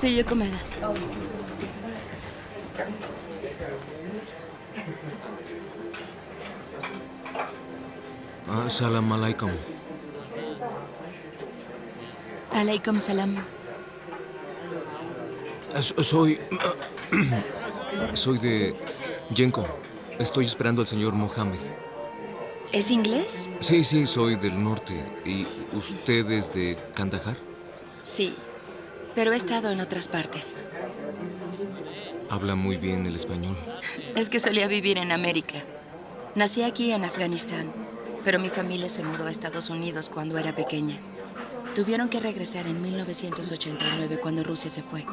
Sí, yo comeda. Ah, salam alaikum. Aleikum salam. Soy... Soy de Yenko. Estoy esperando al señor Mohammed. ¿Es inglés? Sí, sí, soy del norte. ¿Y usted es de Kandahar? Sí, pero he estado en otras partes. Habla muy bien el español. Es que solía vivir en América. Nací aquí en Afganistán, pero mi familia se mudó a Estados Unidos cuando era pequeña. Tuvieron que regresar en 1989 cuando Rusia se fue.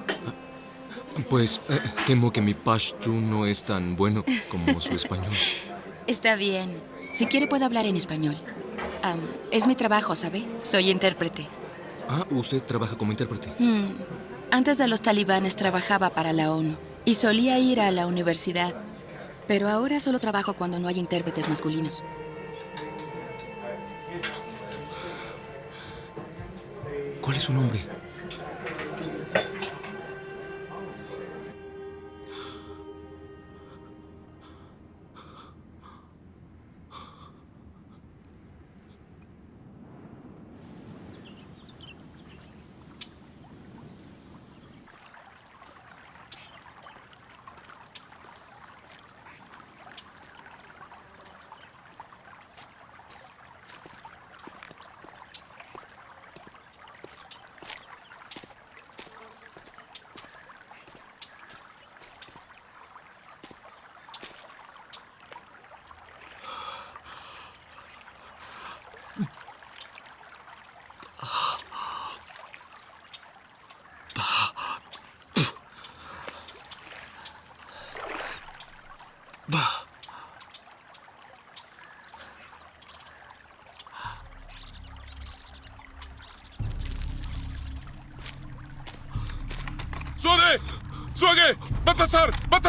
Pues eh, temo que mi pashtu no es tan bueno como su español. Está bien. Si quiere puedo hablar en español. Es mi trabajo, ¿sabe? Soy intérprete. Ah, usted trabaja como intérprete. Hmm. Antes de los talibanes trabajaba para la ONU y solía ir a la universidad. Pero ahora solo trabajo cuando no hay intérpretes masculinos. ¿Cuál es su nombre?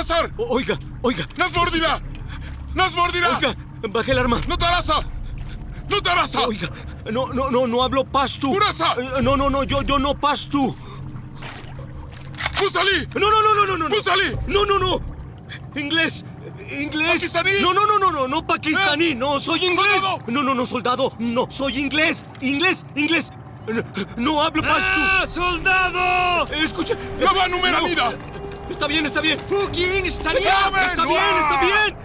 ¡Batasar! ¡Batasar! Oiga, oiga. ¡Nos mordirá! ¡Nos mordirá! Oiga, baje el arma. ¡No te arrasa! ¡No te arrasa! Oiga, no, no, no, no hablo pashtu. ¡Urasa! Eh, No, no, no, yo, yo no pashtu. ¡Pusali! No, no, no, no, no, no. no. ¡Pusali! No, no, no. Inglés. Inglés. ¿Pakistaní? No, no, no, no, no, no pakistaní. ¿Eh? No, soy inglés. ¿Soldado? No, no, no, soldado. No, soy inglés. Inglés, inglés. No, no hablo pashtu. ¡Ah, soldado! Escucha. ¡No va numeranida! Está bien, está bien. Fucking está bien. Está bien, está bien.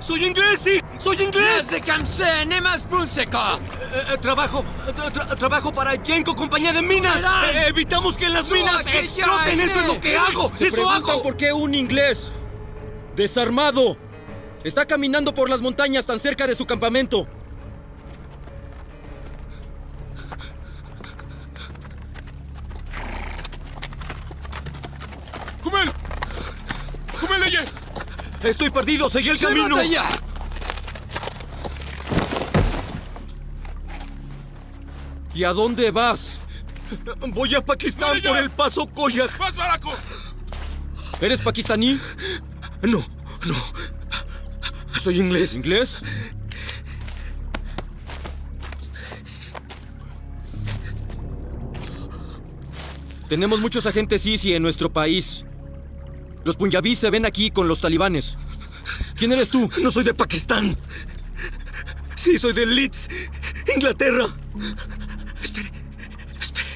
Soy inglés, sí. Soy inglés. Se cansé, ne más pulseca. Eh, eh, trabajo, tra- tra- trabajo para Yenko, compañía de minas. Eh, evitamos que las minas exploten. Eso es lo que eh. hago. Eso hago. por qué un inglés desarmado está caminando por las montañas tan cerca de su campamento. Perdido, seguí el camino. ¡Llévate ya! ¿Y a dónde vas? Voy a Pakistán por el paso Koyak. ¡Más baraco! ¿Eres pakistaní? No, no. Soy inglés. ¿Inglés? Tenemos muchos agentes ISI en nuestro país. Los punjabís se ven aquí con los talibanes. ¿Quién eres tú? No soy de Pakistán. Sí, soy de Leeds, Inglaterra. Espere, espere.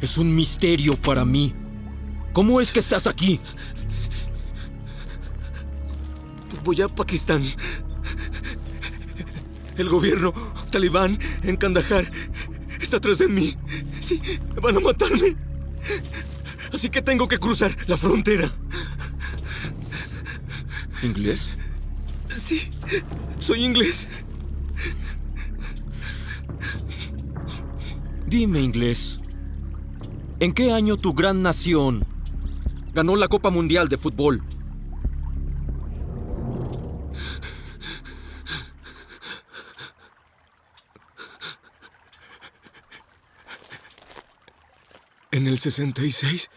Es un misterio para mí. ¿Cómo es que estás aquí? Voy a Pakistán. El gobierno talibán en Kandahar está atrás de mí. Sí, van a matarme. Así que tengo que cruzar la frontera. ¿Inglés? Sí, soy inglés. Dime, inglés. ¿En qué año tu gran nación ganó la Copa Mundial de Fútbol? ¿En el 66?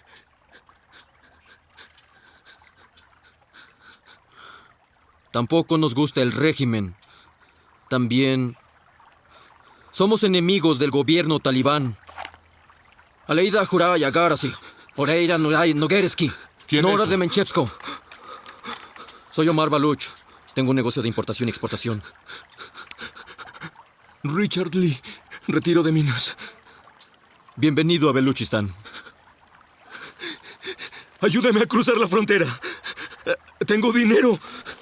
Tampoco nos gusta el régimen. También somos enemigos del gobierno talibán. Aleida Juraya Garasi, Oreira Noguereski, Nora de Menchevsko. Soy Omar Baluch. Tengo un negocio de importación y exportación. Richard Lee, retiro de minas. Bienvenido a Beluchistan. Ayúdame a cruzar la frontera. Tengo dinero,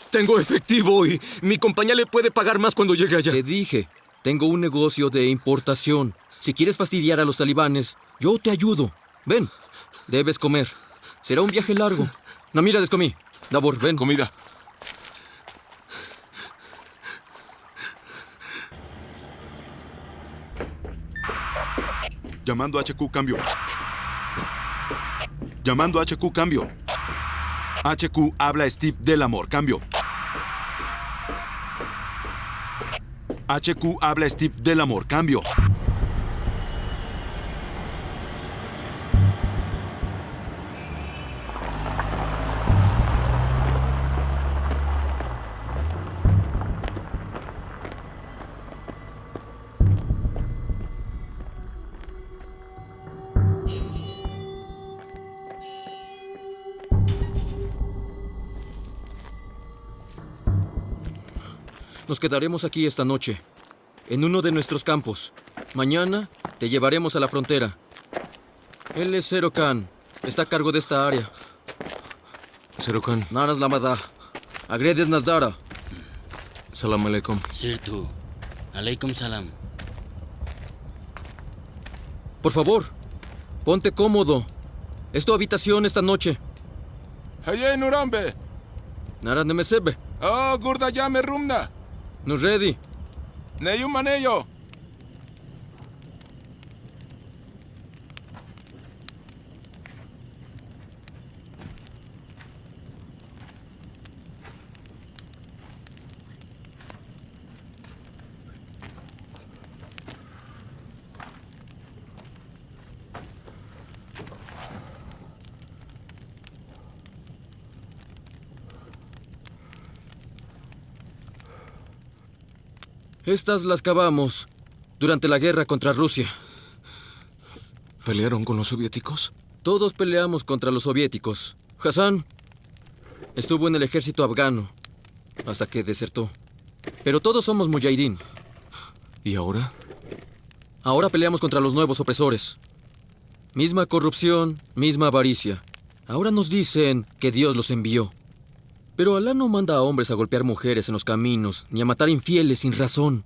tengo efectivo y mi compañía le puede pagar más cuando llegue allá. Te dije, tengo un negocio de importación. Si quieres fastidiar a los talibanes, yo te ayudo. Ven, debes comer. Será un viaje largo. No, mira, descomí. Dabor, ven. Comida. Llamando a HQ, cambio. Llamando a HQ, cambio. HQ habla Steve del amor, cambio. HQ habla Steve del amor, cambio. Nos quedaremos aquí esta noche, en uno de nuestros campos. Mañana te llevaremos a la frontera. Él es Zero Khan. Está a cargo de esta área. Zero Khan. Naras Lamada. Agredes Nasdara. Salam alaikum. Sirtu. Alaikum salam. Por favor, ponte cómodo. Es tu habitación esta noche. Haye Nurambe. Nara Nemesebe. Oh, Gurda Yame Rumna. No ready. Neyum Maneyo. Estas las cavamos durante la guerra contra Rusia. ¿Pelearon con los soviéticos? Todos peleamos contra los soviéticos. Hassan estuvo en el ejército afgano hasta que desertó. Pero todos somos mujahideen. ¿Y ahora? Ahora peleamos contra los nuevos opresores. Misma corrupción, misma avaricia. Ahora nos dicen que Dios los envió. Pero Alá no manda a hombres a golpear mujeres en los caminos, ni a matar infieles sin razón.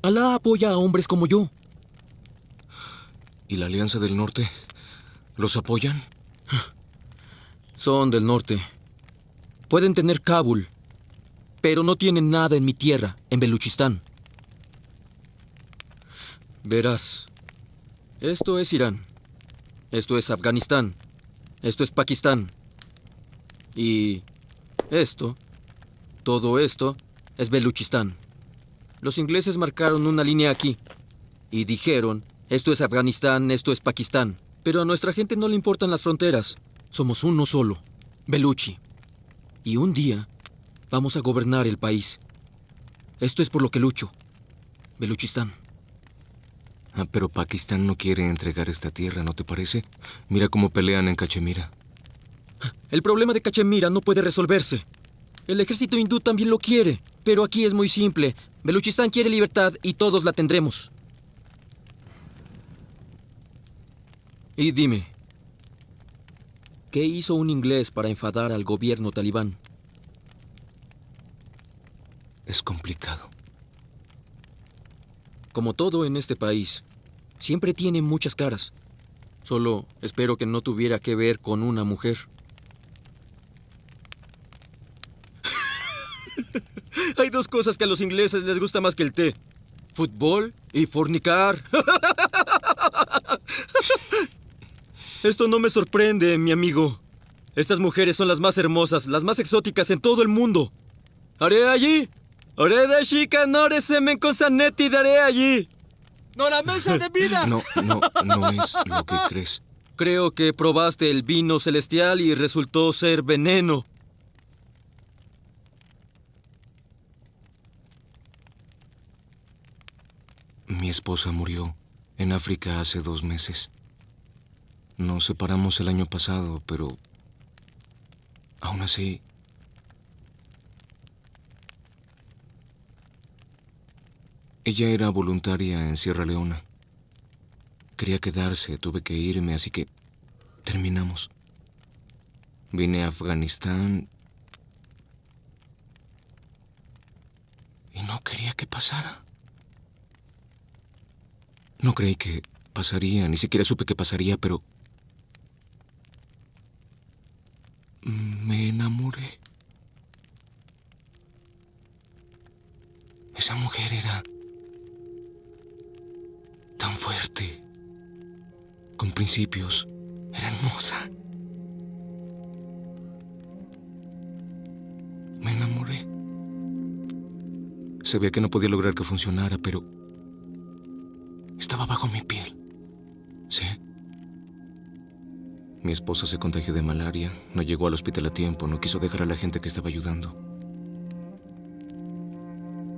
Alá apoya a hombres como yo. ¿Y la Alianza del Norte? ¿Los apoyan? Son del norte. Pueden tener Kabul, pero no tienen nada en mi tierra, en Beluchistán. Verás, esto es Irán, esto es Afganistán, esto es Pakistán. Y esto, todo esto, es Beluchistán. Los ingleses marcaron una línea aquí y dijeron, esto es Afganistán, esto es Pakistán. Pero a nuestra gente no le importan las fronteras. Somos uno solo, Beluchi. Y un día vamos a gobernar el país. Esto es por lo que lucho. Beluchistán. Ah, pero Pakistán no quiere entregar esta tierra, ¿no te parece? Mira cómo pelean en Cachemira. El problema de Cachemira no puede resolverse. El ejército hindú también lo quiere, pero aquí es muy simple. Beluchistán quiere libertad y todos la tendremos. Y dime, ¿qué hizo un inglés para enfadar al gobierno talibán? Es complicado. Como todo en este país, siempre tiene muchas caras. Solo espero que no tuviera que ver con una mujer. Dos cosas que a los ingleses les gusta más que el té. Fútbol y fornicar. Esto no me sorprende, mi amigo. Estas mujeres son las más hermosas, las más exóticas en todo el mundo. Haré allí. Haré de chica, no semen cosanetti, daré allí. ¡No la mesa de vida! No, no, no es lo que crees. Creo que probaste el vino celestial y resultó ser veneno. Mi esposa murió en África hace dos meses. Nos separamos el año pasado, pero aún así... Ella era voluntaria en Sierra Leona. Quería quedarse, tuve que irme, así que terminamos. Vine a Afganistán y no quería que pasara. No creí que pasaría, ni siquiera supe que pasaría, pero... Me enamoré. Esa mujer era tan fuerte, con principios, era hermosa. Me enamoré. Sabía que no podía lograr que funcionara, pero estaba bajo mi piel. Sí. Mi esposa se contagió de malaria, no llegó al hospital a tiempo, no quiso dejar a la gente que estaba ayudando.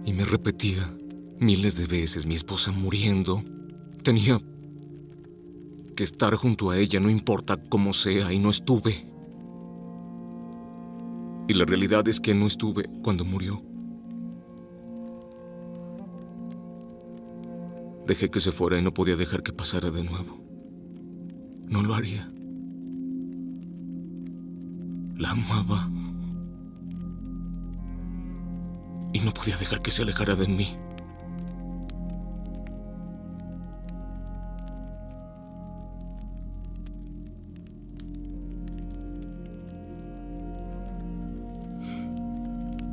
Y me repetía miles de veces, mi esposa muriendo. Tenía que estar junto a ella, no importa cómo sea, y no estuve. Y la realidad es que no estuve cuando murió. Dejé que se fuera y no podía dejar que pasara de nuevo. No lo haría. La amaba. Y no podía dejar que se alejara de mí.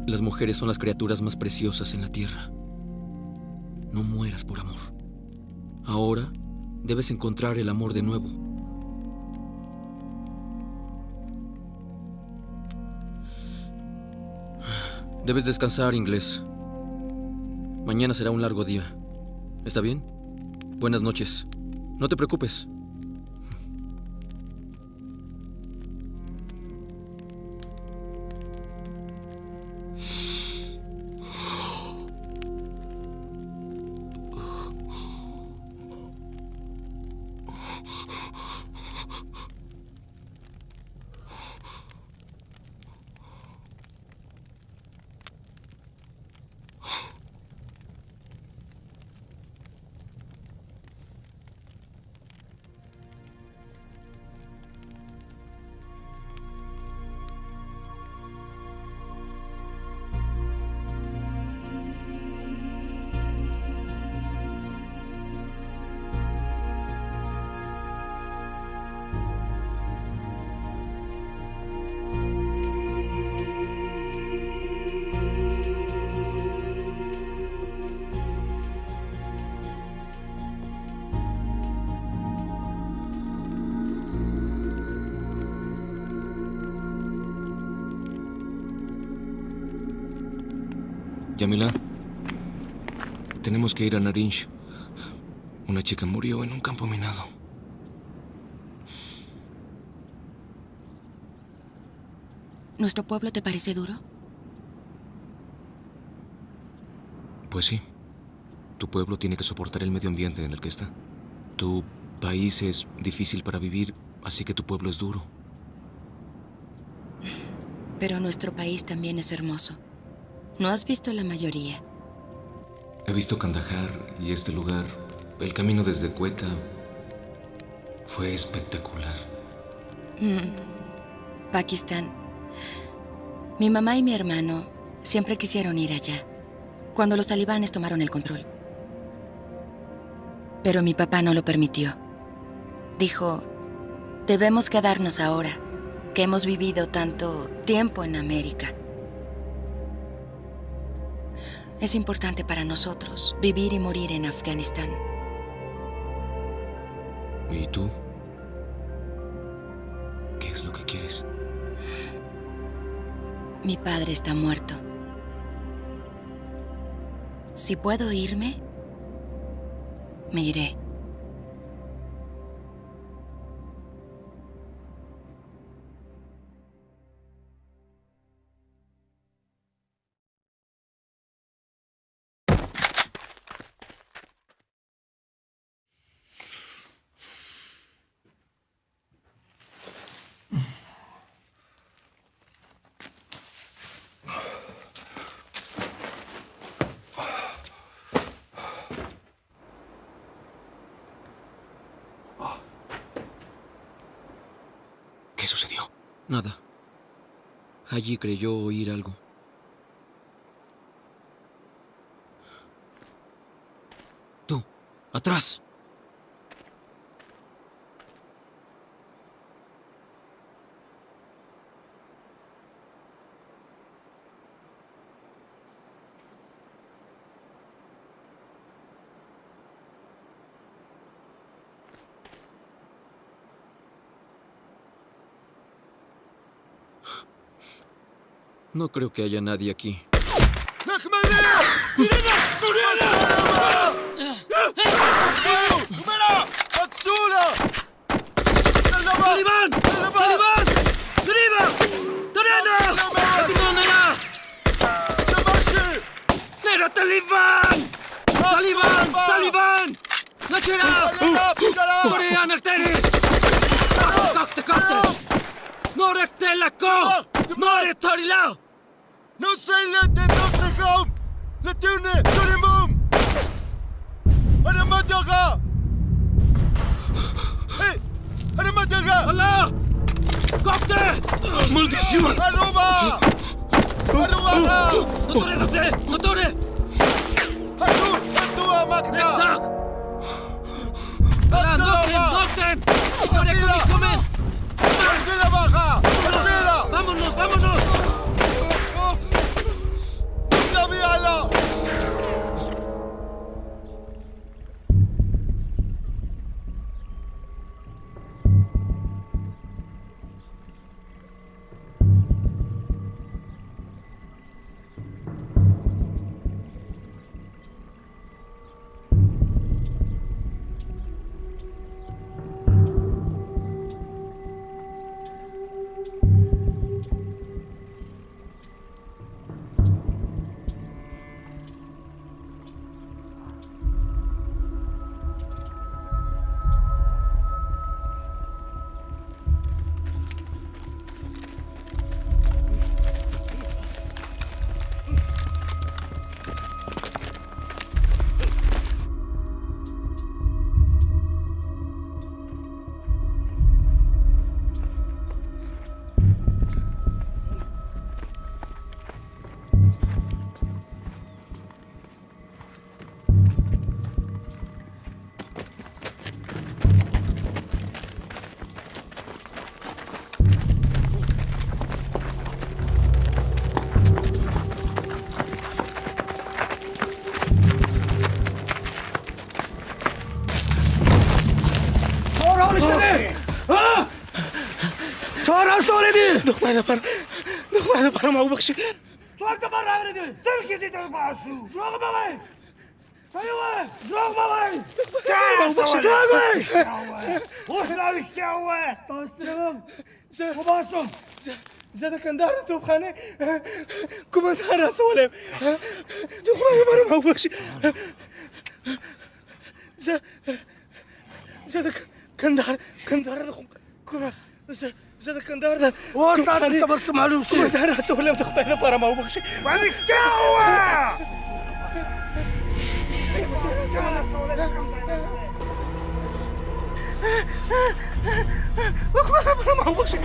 Las mujeres son las criaturas más preciosas en la tierra. No mueras por amor. Ahora debes encontrar el amor de nuevo. Debes descansar, inglés. Mañana será un largo día. ¿Está bien? Buenas noches. No te preocupes. Yamila, tenemos que ir a Narinj. Una chica murió en un campo minado. ¿Nuestro pueblo te parece duro? Pues sí. Tu pueblo tiene que soportar el medio ambiente en el que está. Tu país es difícil para vivir, así que tu pueblo es duro. Pero nuestro país también es hermoso. ¿No has visto la mayoría? He visto Kandahar y este lugar. El camino desde Cueta fue espectacular. Mm. Pakistán. Mi mamá y mi hermano siempre quisieron ir allá, cuando los talibanes tomaron el control. Pero mi papá no lo permitió. Dijo, debemos quedarnos ahora, que hemos vivido tanto tiempo en América. Es importante para nosotros vivir y morir en Afganistán. ¿Y tú? ¿Qué es lo que quieres? Mi padre está muerto. Si puedo irme, me iré. Sucedió? Nada. Haji creyó oír algo. Tú, atrás. No creo que haya nadie aquí. Doklayna par. Doklayna par ma ubakshi. Torta par agrede. يا di tar basu. Drog balai. أيوه دروغ بابا تعال دروغ وحنا مش تعوى توستم وباسم زاد كان دار أنتو بخانة. كمان دار اسولم دروغ بابا ما هوش زاد زاد كان دار كان دار كمان زاد زادك كندار ده تعرف انت بس معلوم سوي ده أنا سوي لم تخطي هذا برا ما هو بخشي وعمش اخذنا برا ما هو بخشي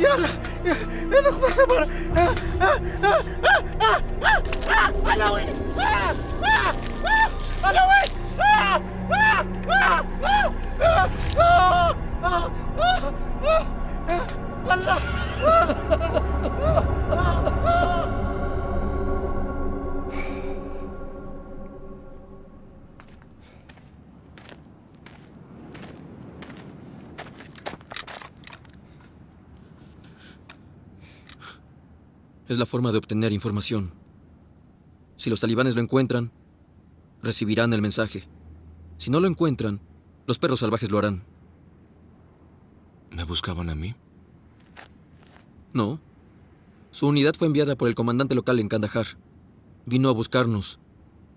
يلا اذا اخذنا برا علوي علوي Es la forma de obtener información. Si los talibanes lo encuentran, recibirán el mensaje. Si no lo encuentran, los perros salvajes lo harán. ¿Me buscaban a mí? No. Su unidad fue enviada por el comandante local en Kandahar. Vino a buscarnos.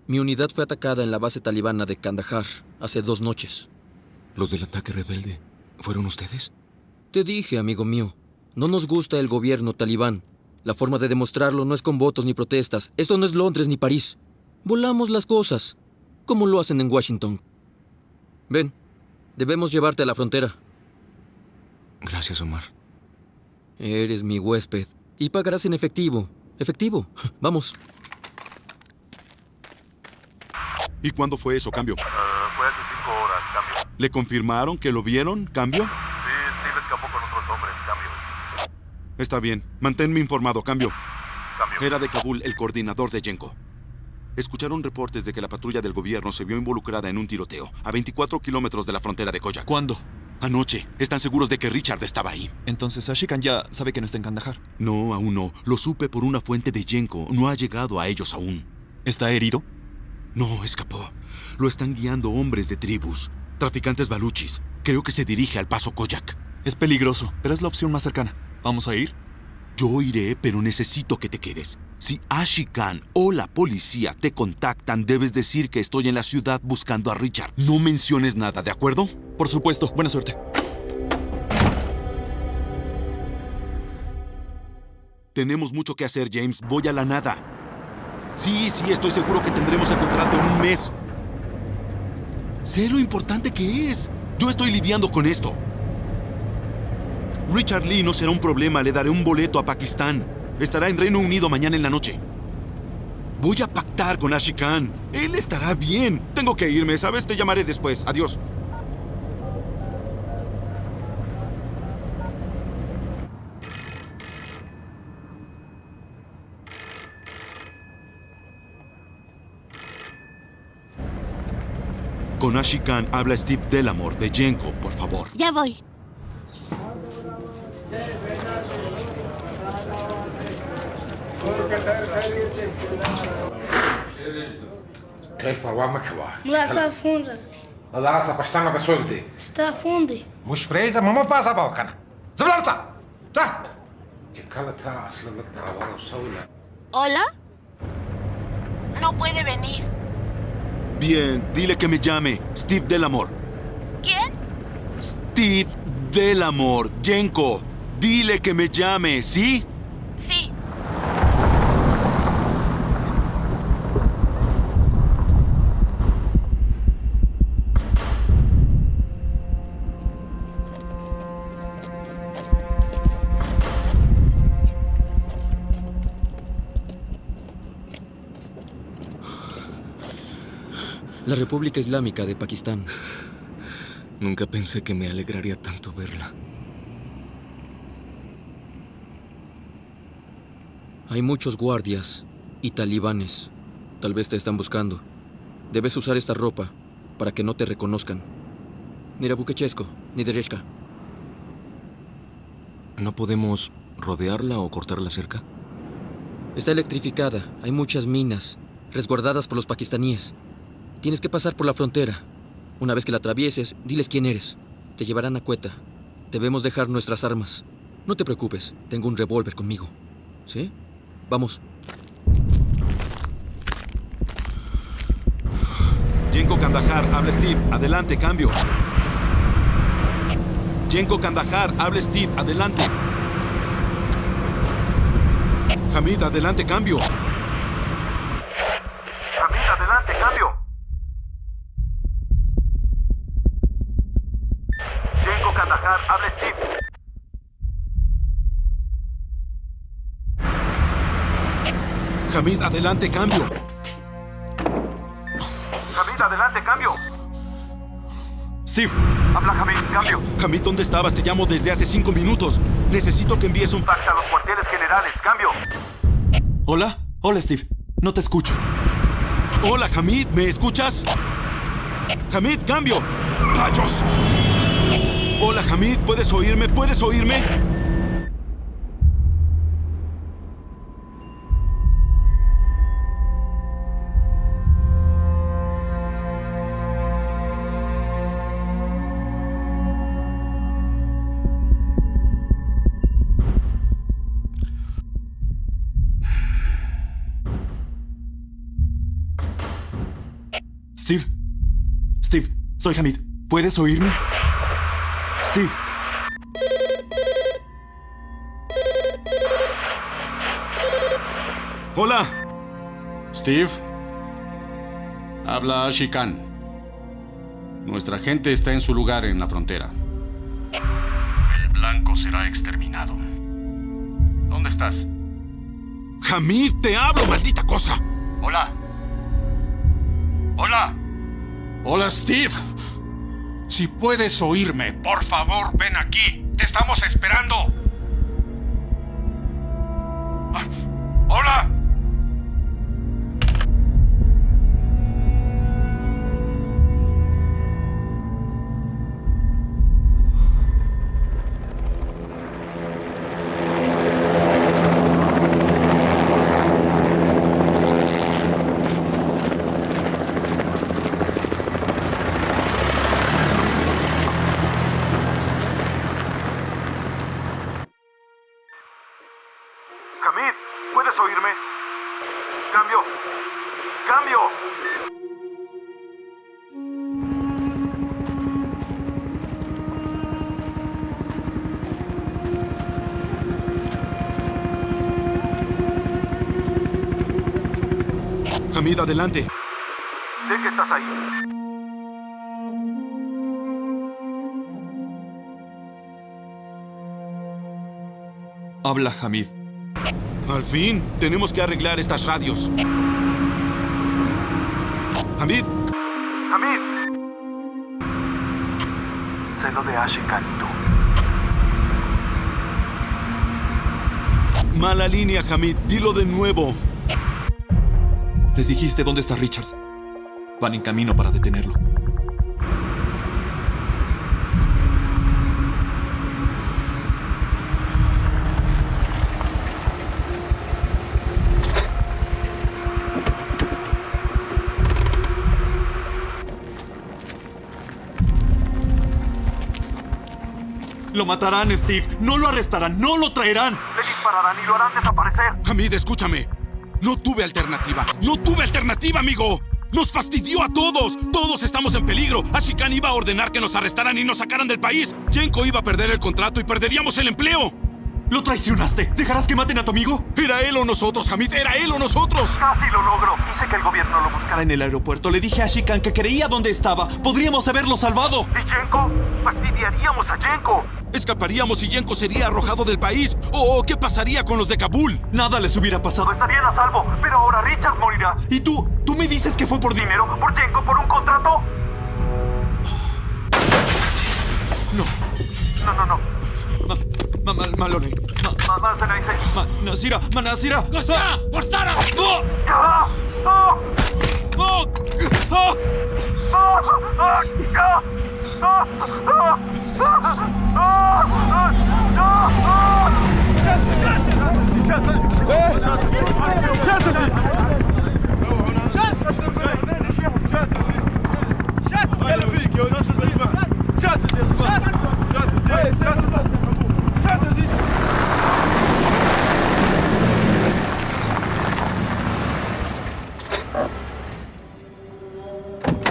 Mi unidad fue atacada en la base talibana de Kandahar hace dos noches. ¿Los del ataque rebelde fueron ustedes? Te dije, amigo mío, no nos gusta el gobierno talibán. La forma de demostrarlo no es con votos ni protestas. Esto no es Londres ni París. Volamos las cosas, como lo hacen en Washington. Ven, debemos llevarte a la frontera. Gracias, Omar. Eres mi huésped y pagarás en efectivo. Efectivo. Vamos. ¿Y cuándo fue eso, cambio? fue hace cinco horas, cambio. ¿Le confirmaron que lo vieron, cambio? Sí, Steve escapó con otros hombres, cambio. Está bien. Manténme informado, cambio. Cambio. Era de Kabul el coordinador de Yenko. Escucharon reportes de que la patrulla del gobierno se vio involucrada en un tiroteo a 24 kilómetros de la frontera de Koyak. ¿Cuándo? Anoche. ¿Están seguros de que Richard estaba ahí? Entonces Ashikan ya sabe que no está en Kandahar. No, aún no. Lo supe por una fuente de Yenko. No ha llegado a ellos aún. ¿Está herido? No, escapó. Lo están guiando hombres de tribus. Traficantes baluchis. Creo que se dirige al paso Koyak. Es peligroso, pero es la opción más cercana. ¿Vamos a ir? Yo iré, pero necesito que te quedes. Si Ashikan o la policía te contactan, debes decir que estoy en la ciudad buscando a Richard. No menciones nada, ¿de acuerdo? Por supuesto. Buena suerte. Tenemos mucho que hacer, James. Voy a la nada. Sí, sí, estoy seguro que tendremos el contrato en un mes. Sé lo importante que es. Yo estoy lidiando con esto. Richard Lee no será un problema. Le daré un boleto a Pakistán. Estará en Reino Unido mañana en la noche. Voy a pactar con Ashikan. Él estará bien. Tengo que irme, ¿sabes? Te llamaré después. Adiós. Con Ashikan habla Steve Delamore de Yenko, por favor. Ya voy. كيف وامك لا سافون لا سبشتنا بسوقتي ستافوندي مش بريدة ماما باسا باوكنا زبلرتا تا تكالتا اصلا الدعوة وسولا ¿Hola? No puede venir. Bien, dile que me llame. Steve Delamore. ¿Quién? Steve Delamore. Yenko. Dile que me llame, ¿sí? Sí. La República Islámica de Pakistán. Nunca pensé que me alegraría tanto verla. Hay muchos guardias y talibanes. Tal vez te están buscando. Debes usar esta ropa para que no te reconozcan. Ni Rabukechesko, ni Dereshka. ¿No podemos rodearla o cortarla cerca? Está electrificada. Hay muchas minas, resguardadas por los pakistaníes. Tienes que pasar por la frontera. Una vez que la atravieses, diles quién eres. Te llevarán a Cueta. Debemos dejar nuestras armas. No te preocupes, tengo un revólver conmigo. ¿Sí? Vamos. Yenko Kandahar, habla Steve. Adelante, cambio. Yenko Kandahar, habla Steve. Adelante. Hamid, adelante, cambio. Hamid, adelante, cambio. Habla Steve. Hamid, adelante, cambio. Hamid, adelante, cambio. Steve. Habla Hamid, cambio. Hamid, ¿dónde estabas? Te llamo desde hace cinco minutos. Necesito que envíes un fax a los cuarteles generales, cambio. Hola. Hola, Steve. No te escucho. Hola, Hamid. ¿Me escuchas? Hamid, cambio. ¡Rayos! Hola, Hamid. ¿Puedes oírme? ¿Puedes oírme? Steve. Steve, soy Hamid. ¿Puedes oírme? Steve. Hola. Steve. Habla Shikan. Nuestra gente está en su lugar en la frontera. El blanco será exterminado. ¿Dónde estás? Hamid, te hablo, maldita cosa. Hola. Hola. Hola, Steve. Si puedes oírme, por favor, ven aquí. Te estamos esperando. Ah, Hola. Adelante. Sé que estás ahí. Habla, Hamid. Al fin, tenemos que arreglar estas radios. Hamid, Hamid. Sé lo de tú. mala línea, Hamid. Dilo de nuevo. Les dijiste dónde está Richard. Van en camino para detenerlo. Lo matarán, Steve. No lo arrestarán. No lo traerán. Le dispararán y lo harán desaparecer. Hamid, escúchame. No tuve alternativa. No tuve alternativa, amigo. Nos fastidió a todos. Todos estamos en peligro. Ashikan iba a ordenar que nos arrestaran y nos sacaran del país. Jenko iba a perder el contrato y perderíamos el empleo. Lo traicionaste. ¿Dejarás que maten a tu amigo? Era él o nosotros, Hamid. Era él o nosotros. Casi lo logro. Hice que el gobierno lo buscara. En el aeropuerto le dije a Ashikan que creía dónde estaba. Podríamos haberlo salvado. ¿Y Jenko? Fastidiaríamos a Jenko. Escaparíamos y Yenko sería arrojado del país. ¿O qué pasaría con los de Kabul? Nada les hubiera pasado. Estarían a salvo, pero ahora Richard morirá. ¿Y tú? ¿Tú me dices que fue por dinero? ¿Por Jenko? ¿Por un contrato? No. No, no, no. Ma, ma, Malone. Ma, Mamá se la hice. ma, Nasira. Ma, Nasira. ¡Nasira! ¡Forzara! ¡No! ¡Ah! ¡Ah! ¡Oh! ¡Ah! ¡Ah!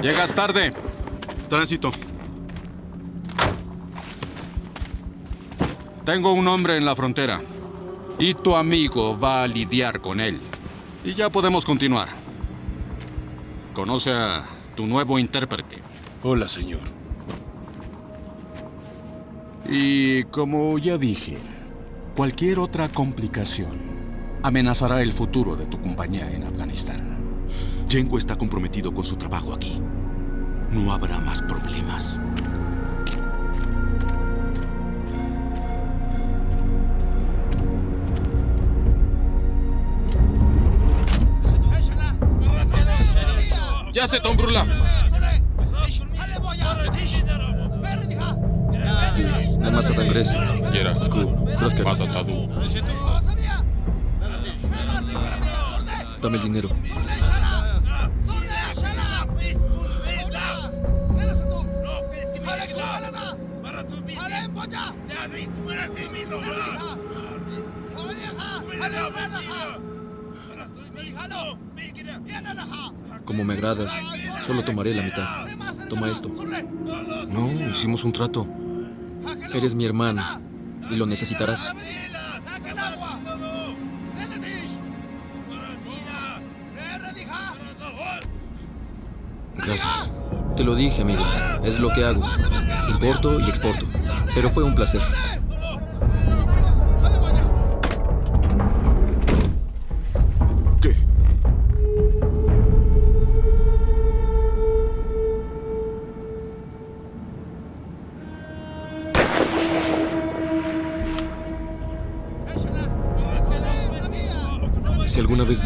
Llegas tarde. Tránsito. Tengo un hombre en la frontera. Y tu amigo va a lidiar con él. Y ya podemos continuar. Conoce a tu nuevo intérprete. Hola, señor. Y como ya dije, cualquier otra complicación amenazará el futuro de tu compañía en Afganistán. Yenko está comprometido con su trabajo aquí. No habrá más problemas. Ya se Tombrula. Nada más regreso. Yera. Sku. Troska. Patatadu. Dame el dinero. Como me agradas, solo tomaré la mitad. Toma esto. No, hicimos un trato. Eres mi hermano y lo necesitarás. Gracias. Te lo dije, amigo. Es lo que hago. Importo y exporto. Pero fue un placer.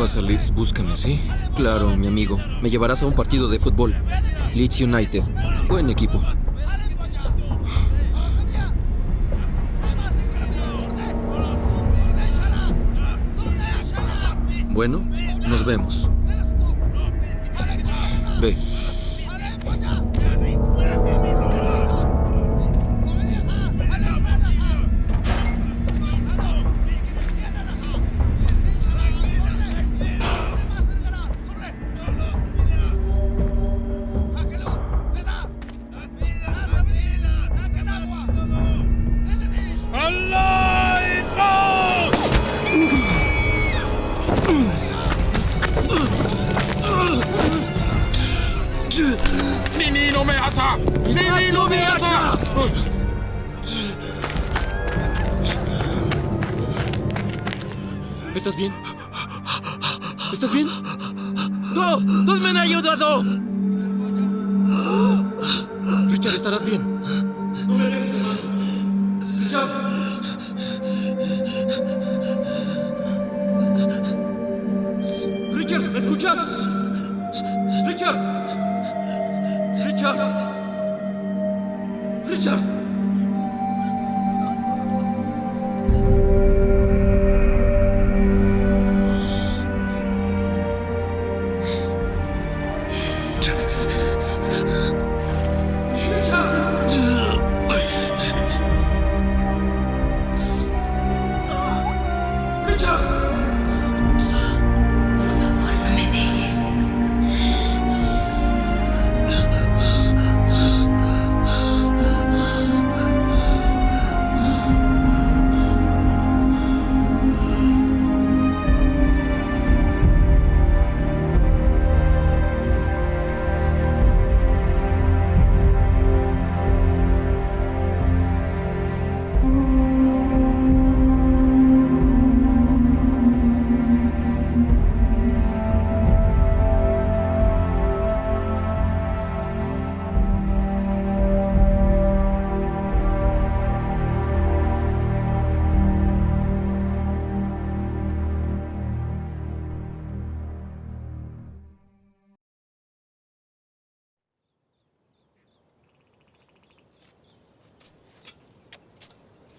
Vas a Leeds, búscame, ¿sí? Claro, mi amigo. Me llevarás a un partido de fútbol. Leeds United. Buen equipo. Bueno, nos vemos.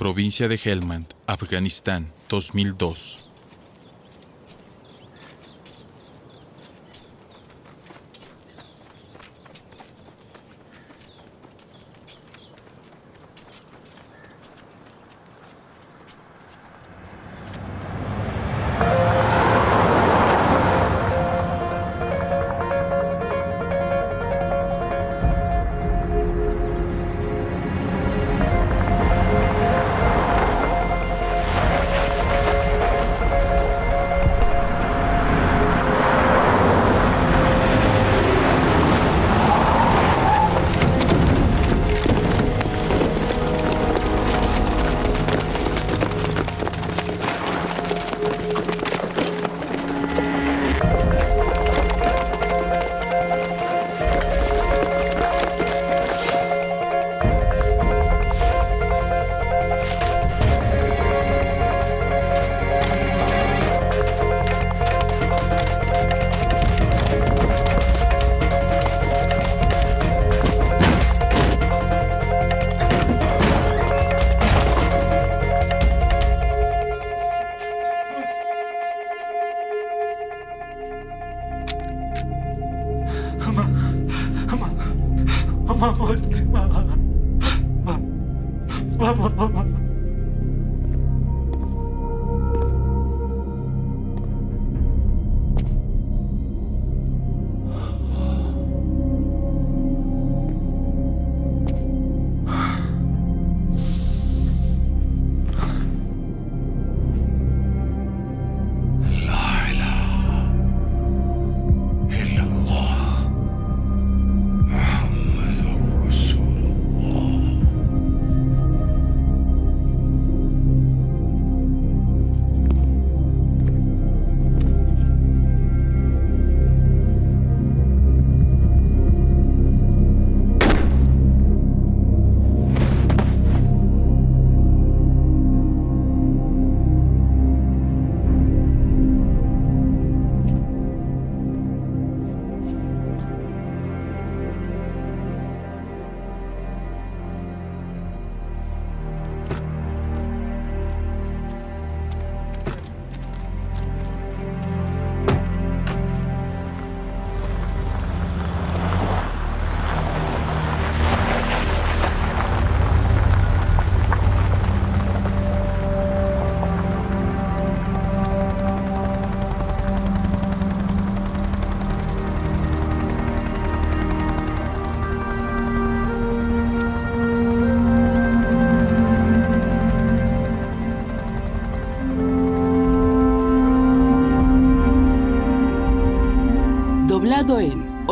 Provincia de Helmand, Afganistán, 2002.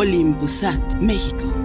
Olympusat, México.